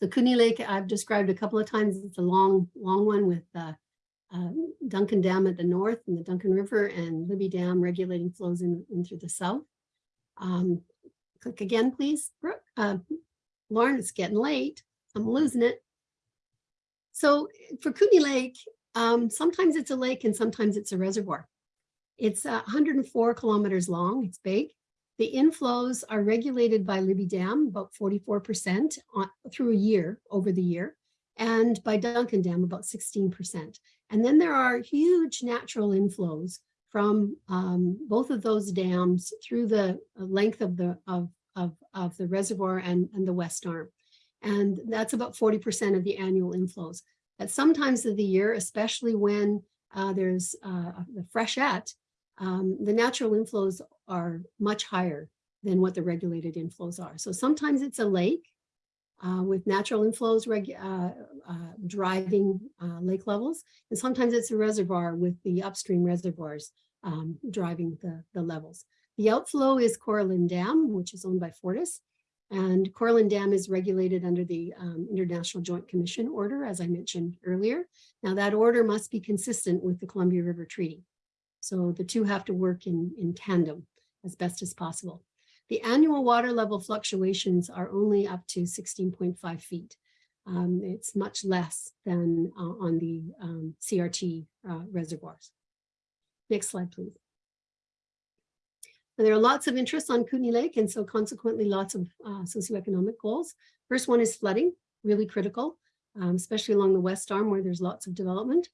So Kootenay Lake, I've described a couple of times. It's a long, long one with uh, uh, Duncan Dam at the north and the Duncan River and Libby Dam regulating flows in, in through the south. Um, click again, please. Brooke. Uh, Lauren, it's getting late. I'm losing it. So for Kootenay Lake, um, sometimes it's a lake and sometimes it's a reservoir. It's uh, 104 kilometers long. It's big. The inflows are regulated by Libby Dam, about 44% on, through a year, over the year, and by Duncan Dam, about 16%. And then there are huge natural inflows from um, both of those dams through the length of the of, of, of the reservoir and, and the west arm. And that's about 40% of the annual inflows. At some times of the year, especially when uh, there's uh, the freshet, um, the natural inflows are much higher than what the regulated inflows are. So sometimes it's a lake uh, with natural inflows uh, uh, driving uh, lake levels, and sometimes it's a reservoir with the upstream reservoirs um, driving the, the levels. The outflow is Corra Linn Dam, which is owned by Fortis, and Corra Linn Dam is regulated under the um, International Joint Commission order, as I mentioned earlier. Now that order must be consistent with the Columbia River Treaty. So the two have to work in, in tandem as best as possible. The annual water level fluctuations are only up to 16.5 feet. Um, It's much less than uh, on the um, CRT uh, reservoirs. Next slide, please. And There are lots of interests on Kootenay Lake and so consequently lots of uh, socioeconomic goals. First one is flooding, really critical, um, especially along the west arm where there's lots of development.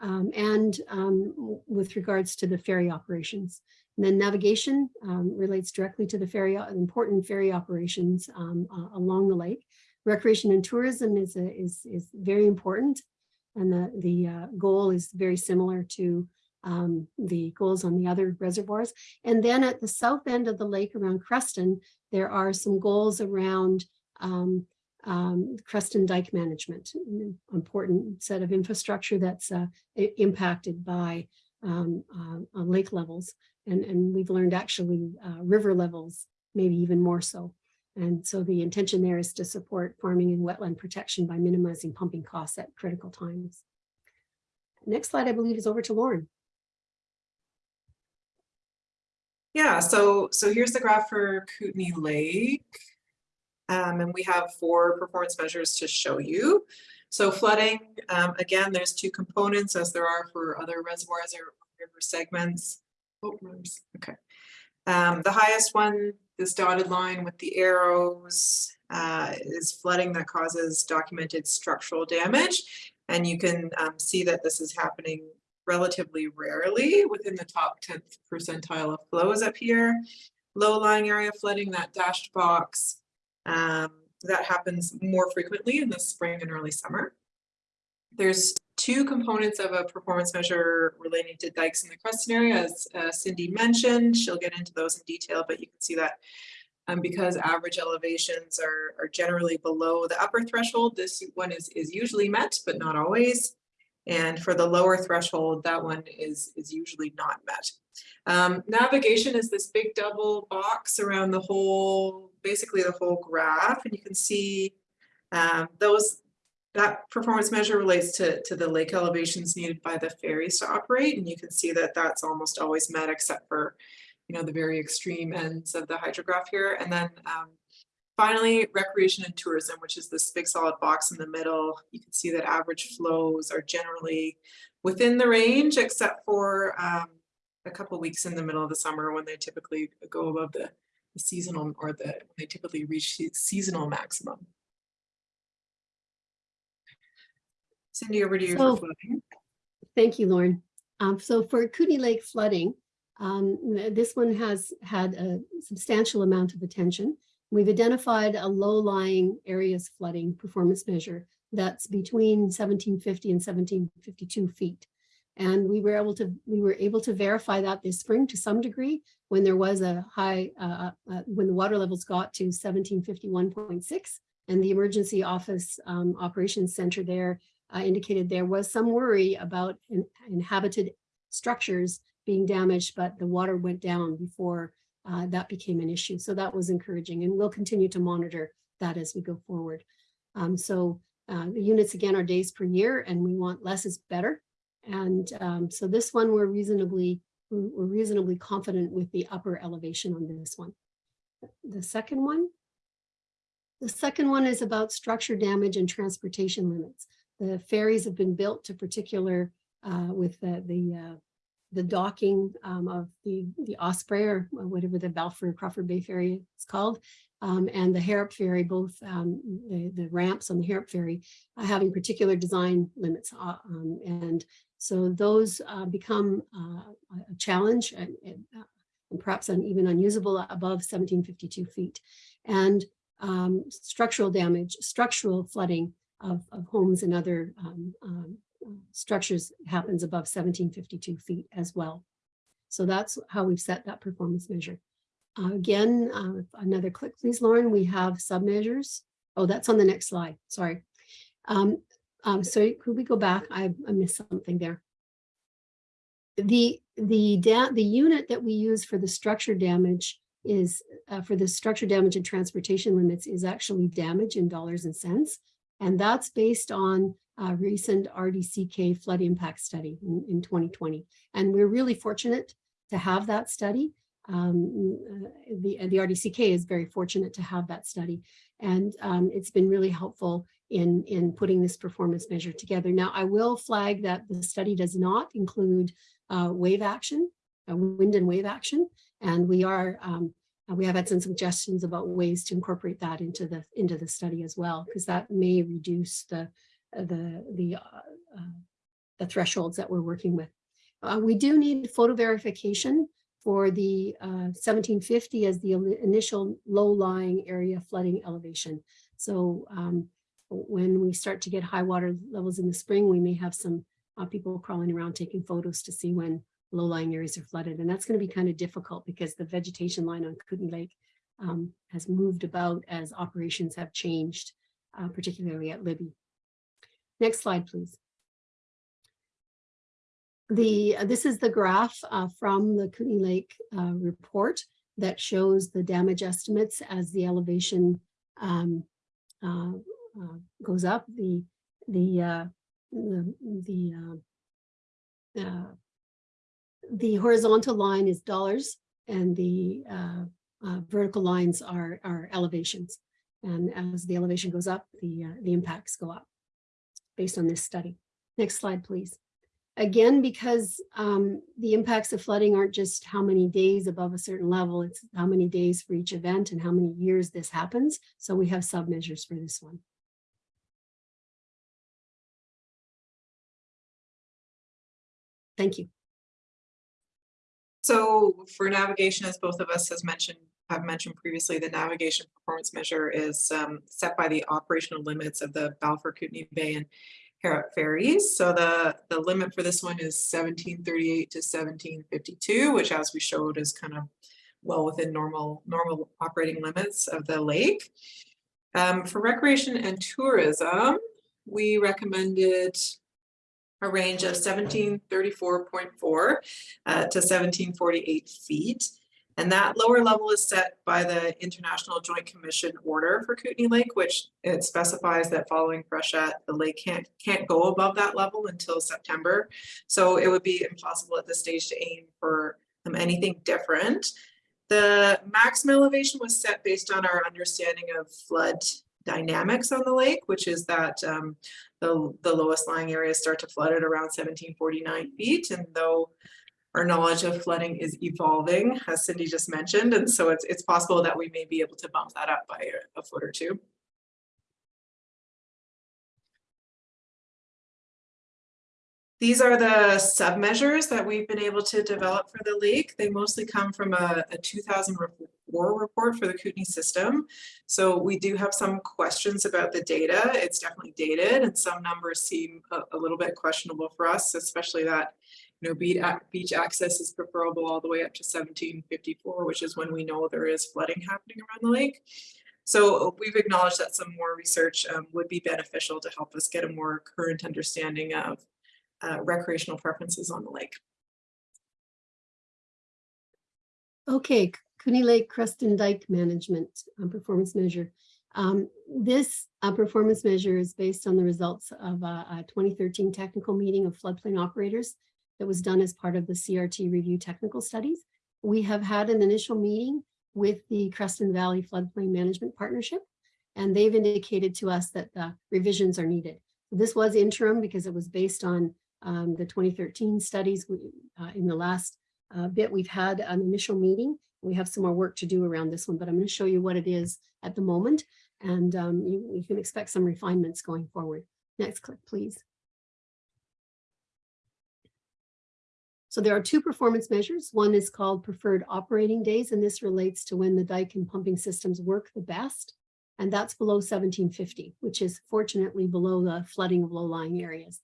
um, and um, with regards to the ferry operations. And then navigation um, relates directly to the ferry, important ferry operations uh, along the lake. Recreation and tourism is, a- is, is very important. And the, the uh, goal is very similar to um, the goals on the other reservoirs. And then at the south end of the lake around Creston, there are some goals around um, um, Creston Dike Management, an important set of infrastructure that's uh, impacted by um, uh, uh, lake levels. And, and we've learned actually uh, river levels, maybe even more so. And so the intention there is to support farming and wetland protection by minimizing pumping costs at critical times. Next slide, I believe, is over to Lauren. Yeah, so, so here's the graph for Kootenay Lake. Um, and we have four performance measures to show you. So flooding, um, again, there's two components as there are for other reservoirs or river segments. Oh, okay. Um, the highest one, this dotted line with the arrows, uh, is flooding that causes documented structural damage. And you can, um, see that this is happening relatively rarely within the top tenth percentile of flows up here. Low-lying area flooding, that dashed box, um, that happens more frequently in the spring and early summer. There's two components of a performance measure relating to dikes in the Creston area, as uh, Cindy mentioned. She'll get into those in detail, but you can see that um, because average elevations are, are generally below the upper threshold, this one is, is usually met, but not always. And for the lower threshold, that one is, is usually not met. Um, navigation is this big double box around the whole, basically the whole graph, and you can see um, those, that performance measure relates to, to the lake elevations needed by the ferries to operate, and you can see that that's almost always met except for, you know, the very extreme ends of the hydrograph here. And then um, Finally, recreation and tourism, which is this big solid box in the middle. You can see that average flows are generally within the range, except for um, a couple weeks in the middle of the summer when they typically go above the the seasonal or the, they typically reach se- seasonal maximum. Cindy, over to you So- for flooding. Thank you, Lauren. Um, so for Kootenay Lake flooding, um, this one has had a substantial amount of attention. We've identified a low-lying areas flooding performance measure that's between seventeen fifty and seventeen fifty-two feet. And we were able to, we were able to verify that this spring to some degree when there was a high, uh, uh, when the water levels got to seventeen fifty-one point six. And the emergency office um, operations center there uh, indicated there was some worry about in- inhabited structures being damaged, but the water went down before uh, that became an issue. So that was encouraging and we'll continue to monitor that as we go forward. Um, so uh, the units again are days per year and we want less is better. And um, so this one, we're reasonably, we're reasonably confident with the upper elevation on this one. The second one, the second one is about structure damage and transportation limits. The ferries have been built to particular uh, with the, the, uh, the docking um, of the, the Osprey or whatever the Balfour Crawford Bay Ferry is called. um, and the Harrop Ferry, both um, the, the ramps on the Harrop Ferry uh, having particular design limits. uh, um, And so those uh, become uh, a challenge and, and, uh, perhaps even unusable above 1752 feet. And um, structural damage, structural flooding of, of homes and other um, um, structures happens above 1752 feet as well. So that's how we've set that performance measure. Uh, Again, uh, another click, please, Lauren. We have submeasures. Oh, that's on the next slide. Sorry. Um, um, so could we go back? I, I missed something there. The, the, the unit that we use for the structure damage is, uh, for the structure damage and transportation limits is actually damage in dollars and cents. And that's based on a recent RDCK flood impact study in, in 2020. And we're really fortunate to have that study. um, uh, the, the RDCK is very fortunate to have that study. And um, it's been really helpful in, in putting this performance measure together. Now, I will flag that the study does not include uh, wave action, uh, wind and wave action. And we are, um, uh, we have had some suggestions about ways to incorporate that into the, into the study as well, because that may reduce the, uh, the, the, uh, uh, the thresholds that we're working with. Uh, we do need photo verification for the uh, 1750 as the initial low-lying area flooding elevation. So um, when we start to get high water levels in the spring, we may have some uh, people crawling around taking photos to see when low-lying areas are flooded. And that's going to be kind of difficult because the vegetation line on Kootenay Lake um, has moved about as operations have changed, uh, particularly at Libby. Next slide, please. The, this is the graph uh, from the Kootenay Lake uh, report that shows the damage estimates as the elevation um, uh, uh, goes up. The the uh, the the, the horizontal line is dollars, and the vertical lines are are elevations. And as the elevation goes up, the the impacts go up based on this study. Next slide, please. Again, because um, the impacts of flooding aren't just how many days above a certain level, it's how many days for each event and how many years this happens. So we have sub measures for this one. Thank you. So for navigation, as both of us has mentioned, have mentioned previously, the navigation performance measure is um, set by the operational limits of the Balfour Kootenay Bay and Harrop ferries. So the, the limit for this one is seventeen thirty-eight to seventeen fifty-two, which as we showed is kind of well within normal, normal operating limits of the lake. Um, for recreation and tourism, we recommended a range of seventeen thirty-four point four uh, to seventeen forty-eight feet. And that lower level is set by the International Joint Commission order for Kootenay Lake, which it specifies that following freshet, the lake can't can't go above that level until September. So it would be impossible at this stage to aim for um, anything different. The maximum elevation was set based on our understanding of flood dynamics on the lake, which is that um, the, the lowest lying areas start to flood at around 1749 feet. And though our knowledge of flooding is evolving, as Cindy just mentioned, and so it's, it's possible that we may be able to bump that up by a, a foot or two. These are the sub-measures that we've been able to develop for the lake. They mostly come from a, a 2004 report for the Kootenay system. So we do have some questions about the data. It's definitely dated and some numbers seem a, a little bit questionable for us, especially that you know, beach, beach access is preferable all the way up to 1754, which is when we know there is flooding happening around the lake. So we've acknowledged that some more research um, would be beneficial to help us get a more current understanding of uh, recreational preferences on the lake. Okay, Cooney Lake Crest and Dike Management um, Performance Measure. Um, This uh, performance measure is based on the results of a a 2013 technical meeting of floodplain operators that was done as part of the CRT review technical studies. We have had an initial meeting with the Creston Valley Floodplain Management Partnership, and they've indicated to us that the revisions are needed. This was interim because it was based on um, the 2013 studies. We, uh, In the last uh, bit, we've had an initial meeting. We have some more work to do around this one, but I'm going to show you what it is at the moment. And um, you, you can expect some refinements going forward. Next click, please. So there are two performance measures. One is called preferred operating days, and this relates to when the dike and pumping systems work the best. And that's below 1750, which is fortunately below the flooding of low-lying areas.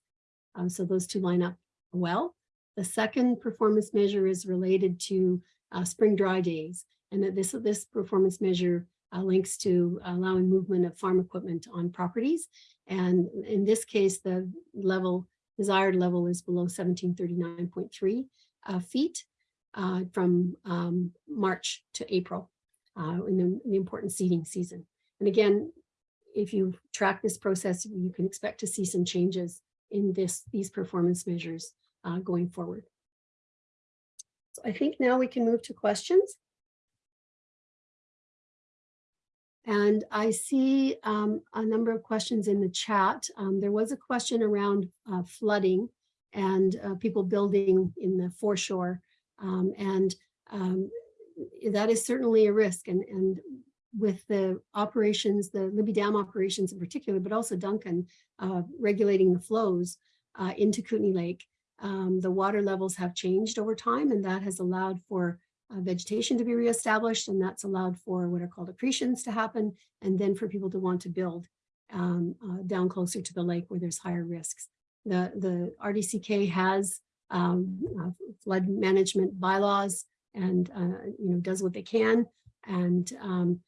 Um, so those two line up well. The second performance measure is related to uh, spring dry days. And that this, this performance measure uh, links to allowing movement of farm equipment on properties. And in this case, the level, desired level is below 1739.3 uh, feet uh, from um, March to April uh, in the, the important seeding season. And again, if you track this process, you can expect to see some changes in this, these performance measures uh, going forward. So I think now we can move to questions. And I see um, a number of questions in the chat. Um, There was a question around uh, flooding and uh, people building in the foreshore. Um, And um, that is certainly a risk and, and with the operations, the Libby Dam operations in particular, but also Duncan uh, regulating the flows uh, into Kootenay Lake, um, the water levels have changed over time and that has allowed for uh, vegetation to be reestablished and that's allowed for what are called accretions to happen and then for people to want to build um, uh, down closer to the lake where there's higher risks. The, the RDCK has um, uh, flood management bylaws and uh, you know does what they can and um,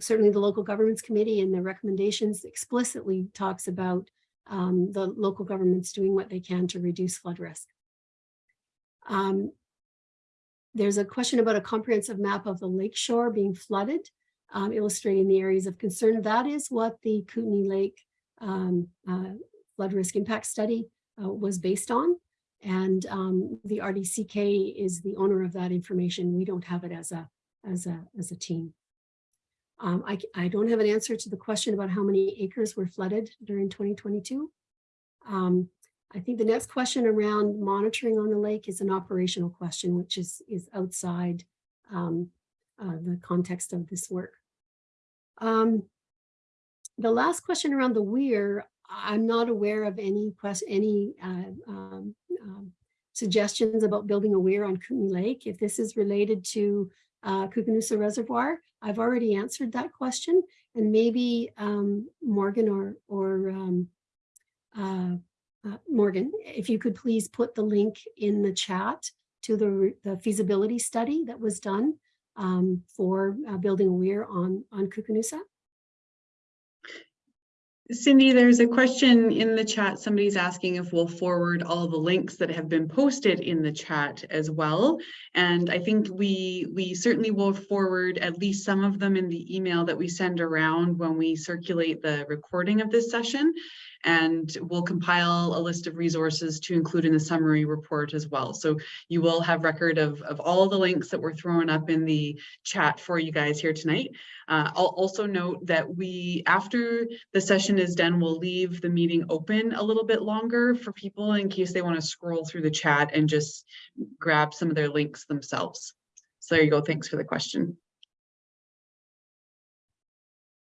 certainly the local governments committee and the recommendations explicitly talks about um, the local governments doing what they can to reduce flood risk. Um, there's a question about a comprehensive map of the lake shore being flooded, um, illustrating the areas of concern. That is what the Kootenay Lake um, uh, flood risk impact study uh, was based on. And um, the RDCK is the owner of that information. We don't have it as a, as a, as a team. Um, I, I don't have an answer to the question about how many acres were flooded during 2022. Um, I think the next question around monitoring on the lake is an operational question, which is, is outside um, uh, the context of this work. Um, the last question around the weir, I'm not aware of any question, any uh, um, um, suggestions about building a weir on Kootenay Lake. If this is related to uh, Reservoir, I've already answered that question, and maybe um, Morgan or or um, uh, uh, Morgan, if you could please put the link in the chat to the, the feasibility study that was done um, for uh, building a weir on on Koocanusa. Cindy, there's a question in the chat. Somebody's asking if we'll forward all the links that have been posted in the chat as well. And I think we we certainly will forward at least some of them in the email that we send around when we circulate the recording of this session. And we'll compile a list of resources to include in the summary report as well. So you will have record of, of all the links that were thrown up in the chat for you guys here tonight. Uh, I'll also note that we, after the session is done, we'll leave the meeting open a little bit longer for people in case they want to scroll through the chat and just grab some of their links themselves. So there you go. Thanks for the question.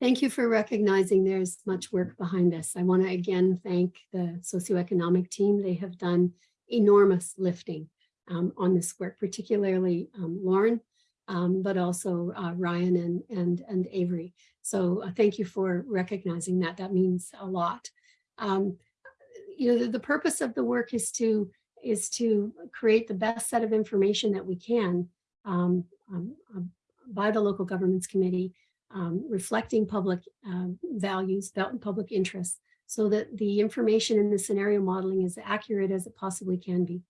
Thank you for recognizing there's much work behind this. I want to again thank the socioeconomic team. They have done enormous lifting um, on this work, particularly um, Lauren, um, but also uh, Ryan and, and, and Avery. So uh, thank you for recognizing that. That means a lot. Um, you know, the, the purpose of the work is to is to create the best set of information that we can um, um, by the local governments committee um, reflecting public um, values, public interests, so that the information in the scenario modeling is accurate as it possibly can be.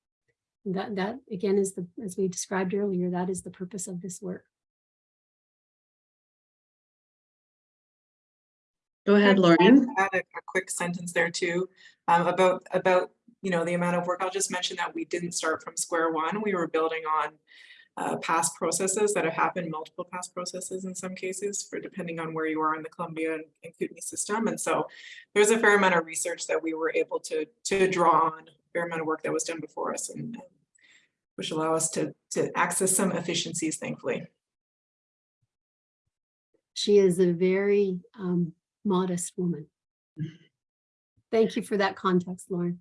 And that, that again is the, as we described earlier, that is the purpose of this work. Go ahead, Lauren. Add a, a quick sentence there too, um, about, about, you know, the amount of work. I'll just mention that we didn't start from square one. We were building on uh, past processes that have happened, multiple past processes in some cases for depending on where you are in the Columbia and, and Kootenay system. And so there's a fair amount of research that we were able to, to draw on, a fair amount of work that was done before us and um, which allow us to, to access some efficiencies, thankfully. She is a very um, modest woman. Thank you for that context, Lauren.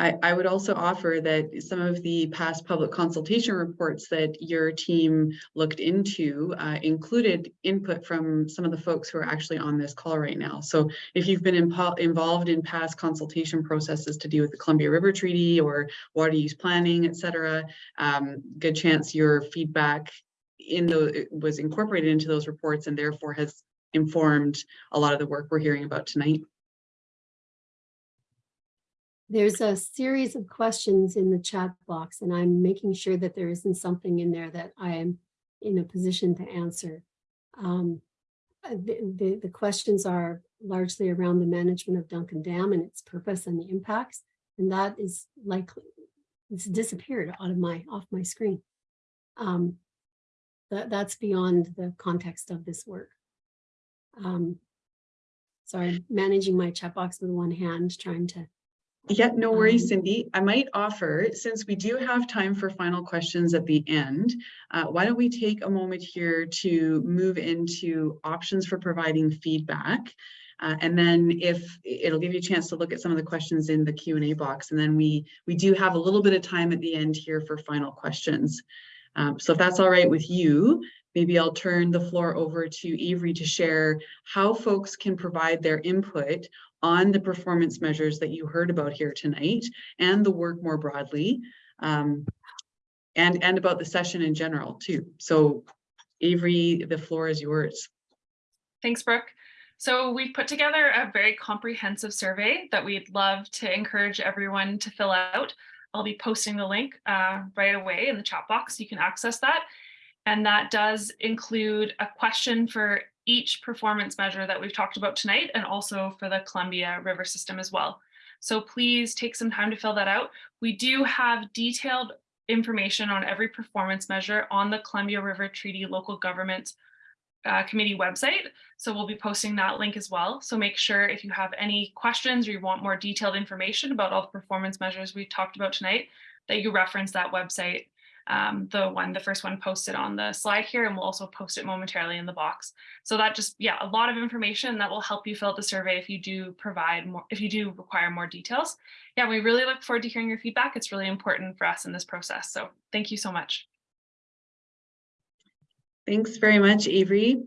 I, I would also offer that some of the past public consultation reports that your team looked into uh, included input from some of the folks who are actually on this call right now. So if you've been involved in past consultation processes to do with the Columbia River Treaty or water use planning, et cetera, um, good chance your feedback in the was incorporated into those reports and therefore has informed a lot of the work we're hearing about tonight. There's a series of questions in the chat box and I'm making sure that there isn't something in there that I am in a position to answer. Um, uh, the, the, the questions are largely around the management of Duncan Dam and its purpose and the impacts. And that is likely, it's disappeared out of my, off my screen. Um, that, that's beyond the context of this work. Um, managing my chat box with one hand, trying to, Yeah, no worries, Um, Cindy. I might offer, since we do have time for final questions at the end, uh, why don't we take a moment here to move into options for providing feedback? Uh, and then if, it'll give you a chance to look at some of the questions in the Q and A box, and then we, we do have a little bit of time at the end here for final questions. Um, so if that's all right with you, maybe I'll turn the floor over to Avery to share how folks can provide their input on the performance measures that you heard about here tonight and the work more broadly. um, and, and about the session in general too. So Avery, the floor is yours. Thanks, Brooke. So we've put together a very comprehensive survey that we'd love to encourage everyone to fill out. I'll be posting the link uh, right away in the chat box. You can access that. And that does include a question for each performance measure that we've talked about tonight and also for the Columbia River system as well. So please take some time to fill that out. We do have detailed information on every performance measure on the Columbia River Treaty Local Government uh, Committee website. So we'll be posting that link as well. So make sure if you have any questions or you want more detailed information about all the performance measures we talked about tonight, that you reference that website um, the one, the first one posted on the slide here, and we'll also post it momentarily in the box. So that just, yeah, a lot of information that will help you fill out the survey if you do provide more, if you do require more details. Yeah, we really look forward to hearing your feedback. It's really important for us in this process. So thank you so much. Thanks very much, Avery.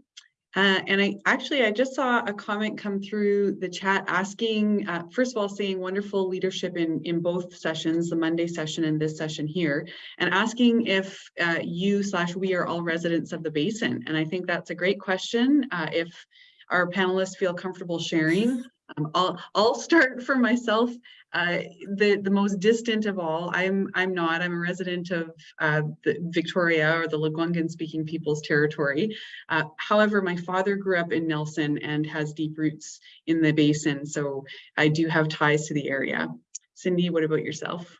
Uh, and I actually, I just saw a comment come through the chat asking, uh, first of all, saying wonderful leadership in, in both sessions, the Monday session and this session here, and asking if uh, you slash we are all residents of the basin. And I think that's a great question. Uh, if our panelists feel comfortable sharing, um, I'll, I'll start for myself. Uh, the, the most distant of all, I'm, I'm not, I'm a resident of uh, the Victoria or the Lekwungen speaking people's territory. Uh, however, my father grew up in Nelson and has deep roots in the basin, so I do have ties to the area. Cindy, what about yourself?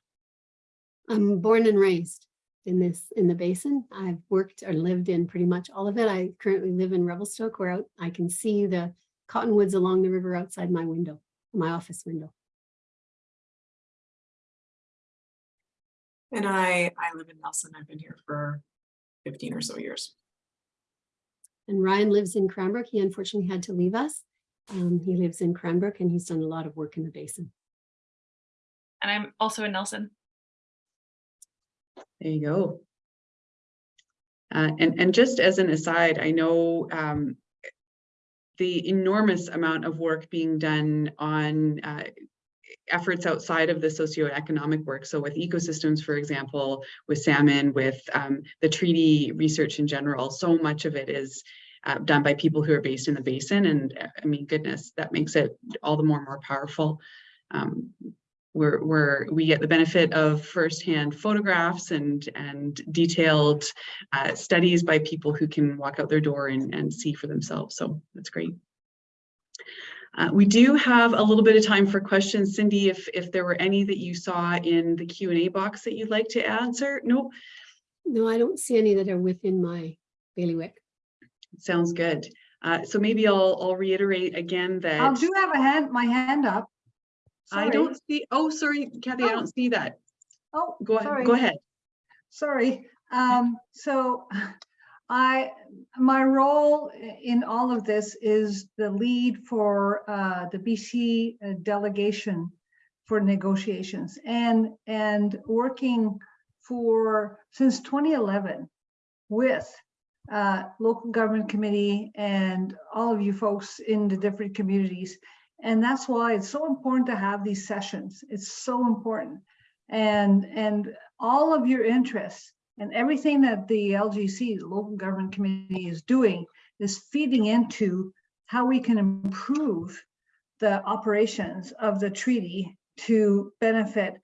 I'm born and raised in this, in the basin. I've worked or lived in pretty much all of it. I currently live in Revelstoke where I can see the cottonwoods along the river outside my window, my office window. And I, I live in Nelson. I've been here for fifteen or so years. And Ryan lives in Cranbrook. He unfortunately had to leave us. Um, he lives in Cranbrook and he's done a lot of work in the basin. And I'm also in Nelson. There you go. Uh, and, and just as an aside, I know um, the enormous amount of work being done on uh, efforts outside of the socioeconomic work. So with ecosystems, for example, with salmon, with um, the treaty research in general, so much of it is uh, done by people who are based in the basin. And uh, I mean, goodness, that makes it all the more more powerful. Um, we're, we're, we get the benefit of firsthand photographs and, and detailed uh, studies by people who can walk out their door and, and see for themselves. So that's great. Uh, we do have a little bit of time for questions. Cindy, if, if there were any that you saw in the Q and A box that you'd like to answer? No, No, I don't see any that are within my bailiwick. sounds good. Uh, so maybe I'll, I'll reiterate again that- I do have a hand, my hand up. I don't see, oh, sorry, Kathy, I Oh. don't see that. Oh, Go ahead, sorry. go ahead. Sorry. Um, so I, my role in all of this is the lead for uh, the BC uh, delegation for negotiations and, and working for, since 2011 with uh, local government committee and all of you folks in the different communities. And that's why it's so important to have these sessions. It's so important. And, and all of your interests and everything that the LGC, the Local Government Committee is doing is feeding into how we can improve the operations of the treaty to benefit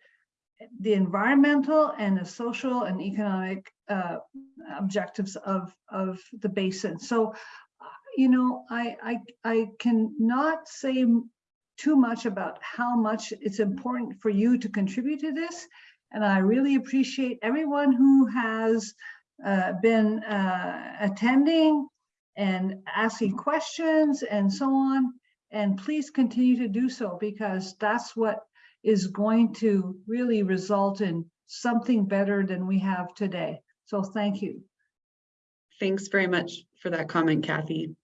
the environmental and the social and economic uh, objectives of, of the basin. So, you know, I, I, I cannot say too much about how much it's important for you to contribute to this. And I really appreciate everyone who has uh, been uh, attending and asking questions and so on. And please continue to do so because that's what is going to really result in something better than we have today. So thank you. Thanks very much for that comment, Kathy.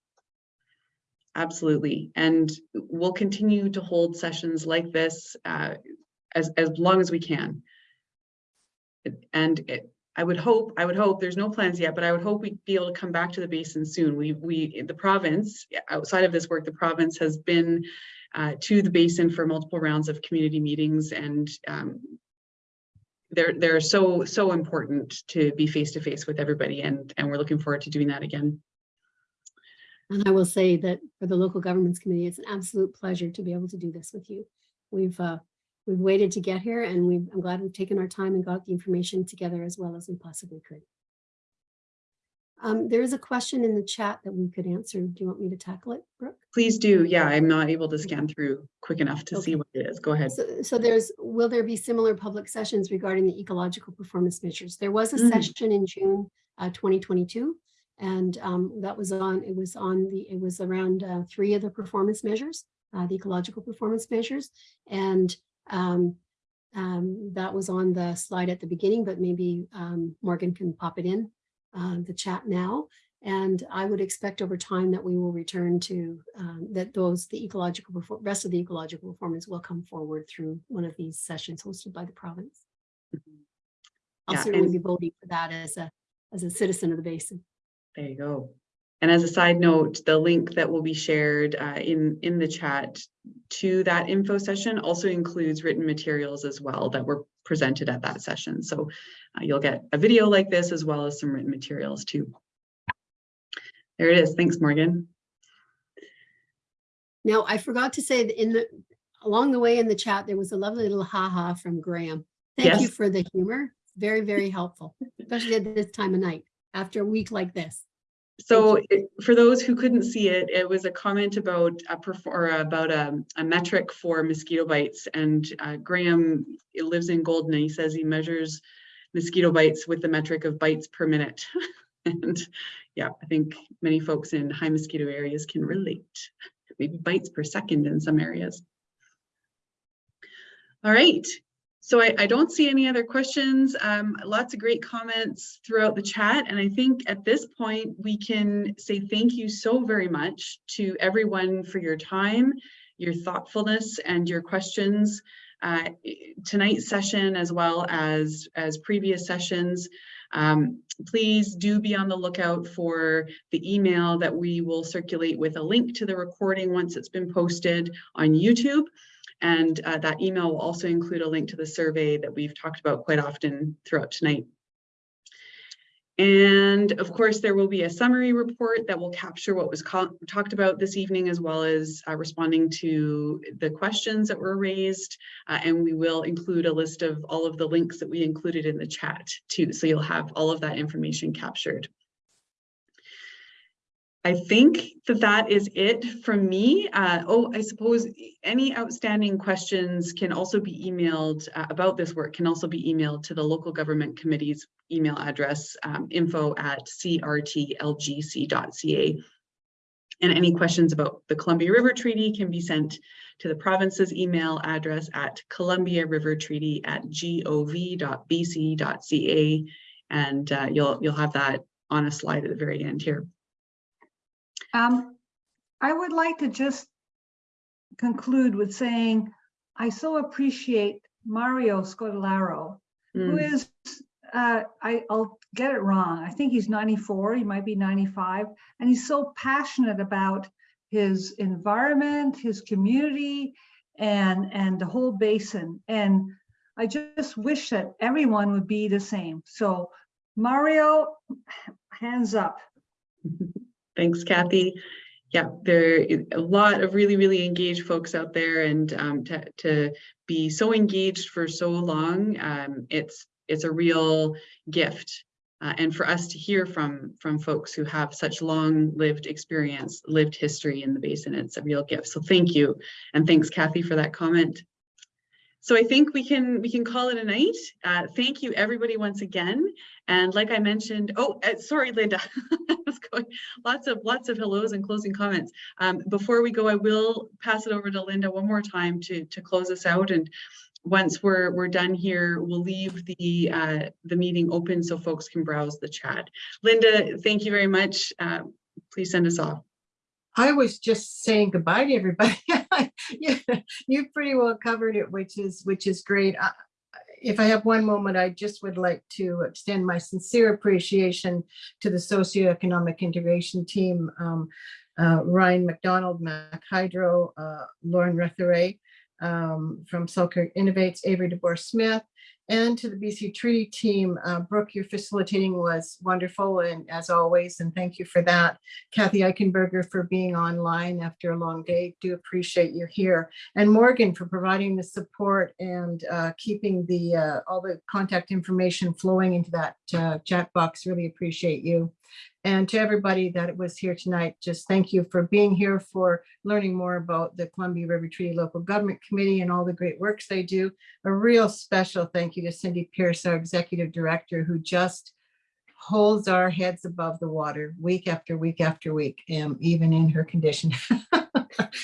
Absolutely. And we'll continue to hold sessions like this uh, as, as long as we can. And it- I would hope, I would hope, there's no plans yet, but I would hope we'd be able to come back to the basin soon. We, we, the province, outside of this work, the province has been uh, to the basin for multiple rounds of community meetings and um, they're, they're so, so important to be face to face with everybody and, and we're looking forward to doing that again. And I will say that for the local governments committee, it's an absolute pleasure to be able to do this with you. We've, uh, we've waited to get here and we, I'm glad we've taken our time and got the information together as well as we possibly could. Um, there is a question in the chat that we could answer. Do you want me to tackle it, Brooke? Please do. Yeah, I'm not able to scan through quick enough to see what it is. Go ahead. So, so there's, will there be similar public sessions regarding the ecological performance measures? There was a Mm. session in June uh, 2022. And um, that was on, it was on the, it was around uh, three of the performance measures, uh, the ecological performance measures. And um, um, that was on the slide at the beginning, but maybe um, Morgan can pop it in uh, the chat now. And I would expect over time that we will return to um, that those, the ecological, rest of the ecological performance will come forward through one of these sessions hosted by the province. I'll Yeah, certainly be voting for that as a, as a citizen of the basin. There you go. And as a side note, the link that will be shared uh, in, in the chat to that info session also includes written materials as well that were presented at that session. So uh, you'll get a video like this as well as some written materials too. There it is. Thanks, Morgan. Now, I forgot to say that in the, along the way in the chat, there was a lovely little ha-ha from Graham. Thank you for the humor. Very, very helpful, especially at this time of night, after a week like this. So it- for those who couldn't see it, it was a comment about a perf- or about a, a metric for mosquito bites. And uh, Graham lives in Golden and he says he measures mosquito bites with the metric of bites per minute. And yeah, I think many folks in high mosquito areas can relate, maybe bites per second in some areas. All right, so I, I don't see any other questions. Um, lots of great comments throughout the chat. And I think at this point, we can say thank you so very much to everyone for your time, your thoughtfulness and your questions. Uh, tonight's session as well as, as previous sessions. Um, please do be on the lookout for the email that we will circulate with a link to the recording once it's been posted on YouTube. And uh, that email will also include a link to the survey that we've talked about quite often throughout tonight. And of course, there will be a summary report that will capture what was talked about this evening, as well as uh, responding to the questions that were raised. Uh, and we will include a list of all of the links that we included in the chat too. So you'll have all of that information captured. I think that that is it from me. Uh, oh, I suppose any outstanding questions can also be emailed uh, about this work can also be emailed to the local government committee's email address, um, info at crtlgc.ca. And any questions about the Columbia River Treaty can be sent to the province's email address at Columbia River Treaty at gov.bc.ca. And uh, you'll, you'll have that on a slide at the very end here. Um, I would like to just conclude with saying, I so appreciate Mario Scodelario, who Mm. is, uh, I, I'll get it wrong. I think he's 94, he might be 95, and he's so passionate about his environment, his community, and, and the whole basin. And I just wish that everyone would be the same. So Mario, hands up. Thanks, Kathy. Yeah, there are a lot of really, really engaged folks out there and um, to, to be so engaged for so long, um, it's, it's a real gift. Uh, and for us to hear from, from folks who have such long lived experience, lived history in the basin, it's a real gift. So thank you. And thanks, Kathy, for that comment. So I think we can we can call it a night. Uh, thank you everybody once again. And like I mentioned, oh, uh, sorry, Linda. Was going lots of lots of hellos and closing comments. Um, before we go, I will pass it over to Linda one more time to to close us out. And once we're we're done here, we'll leave the uh, the meeting open so folks can browse the chat. Linda, thank you very much. Uh, please send us off. I was just saying goodbye to everybody. You pretty well covered it, which is, which is great. I- If I have one moment, I just would like to extend my sincere appreciation to the socioeconomic integration team. um, uh, Ryan McDonald, Mac Hydro, uh, Lauren Rethoret um, from Selkirk Innovates, Avery DeBoer Smith, and to the BC Treaty team. Uh, Brooke, your facilitating was wonderful and as always, and thank you for that. Kathy Eichenberger for being online after a long day. Do appreciate you here. And Morgan for providing the support and uh, keeping the uh, all the contact information flowing into that uh, chat box. Really appreciate you. And to everybody that was here tonight, just thank you for being here, for learning more about the Columbia River Treaty Local Government Committee and all the great works they do. A real special thank you to Cindy Pierce, our Executive Director, who just holds our heads above the water week after week after week, um, even in her condition.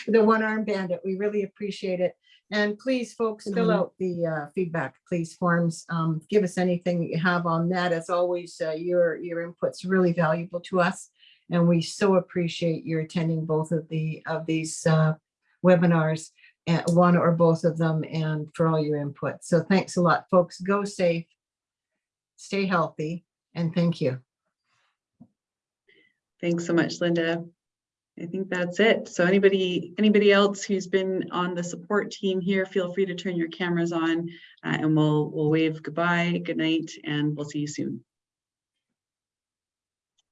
The one-armed bandit, we really appreciate it. And please, folks, fill Mhm. out the uh, feedback, please, forms. Um, Give us anything that you have on that. As always, uh, your, your input's really valuable to us. And we so appreciate your attending both of the, of these uh, webinars, uh, one or both of them, and for all your input. So thanks a lot, folks. Go safe, stay healthy, and thank you. Thanks so much, Linda. I think that's it. So anybody, anybody else who's been on the support team here, feel free to turn your cameras on uh, and we'll, we'll wave goodbye, good night, and we'll see you soon.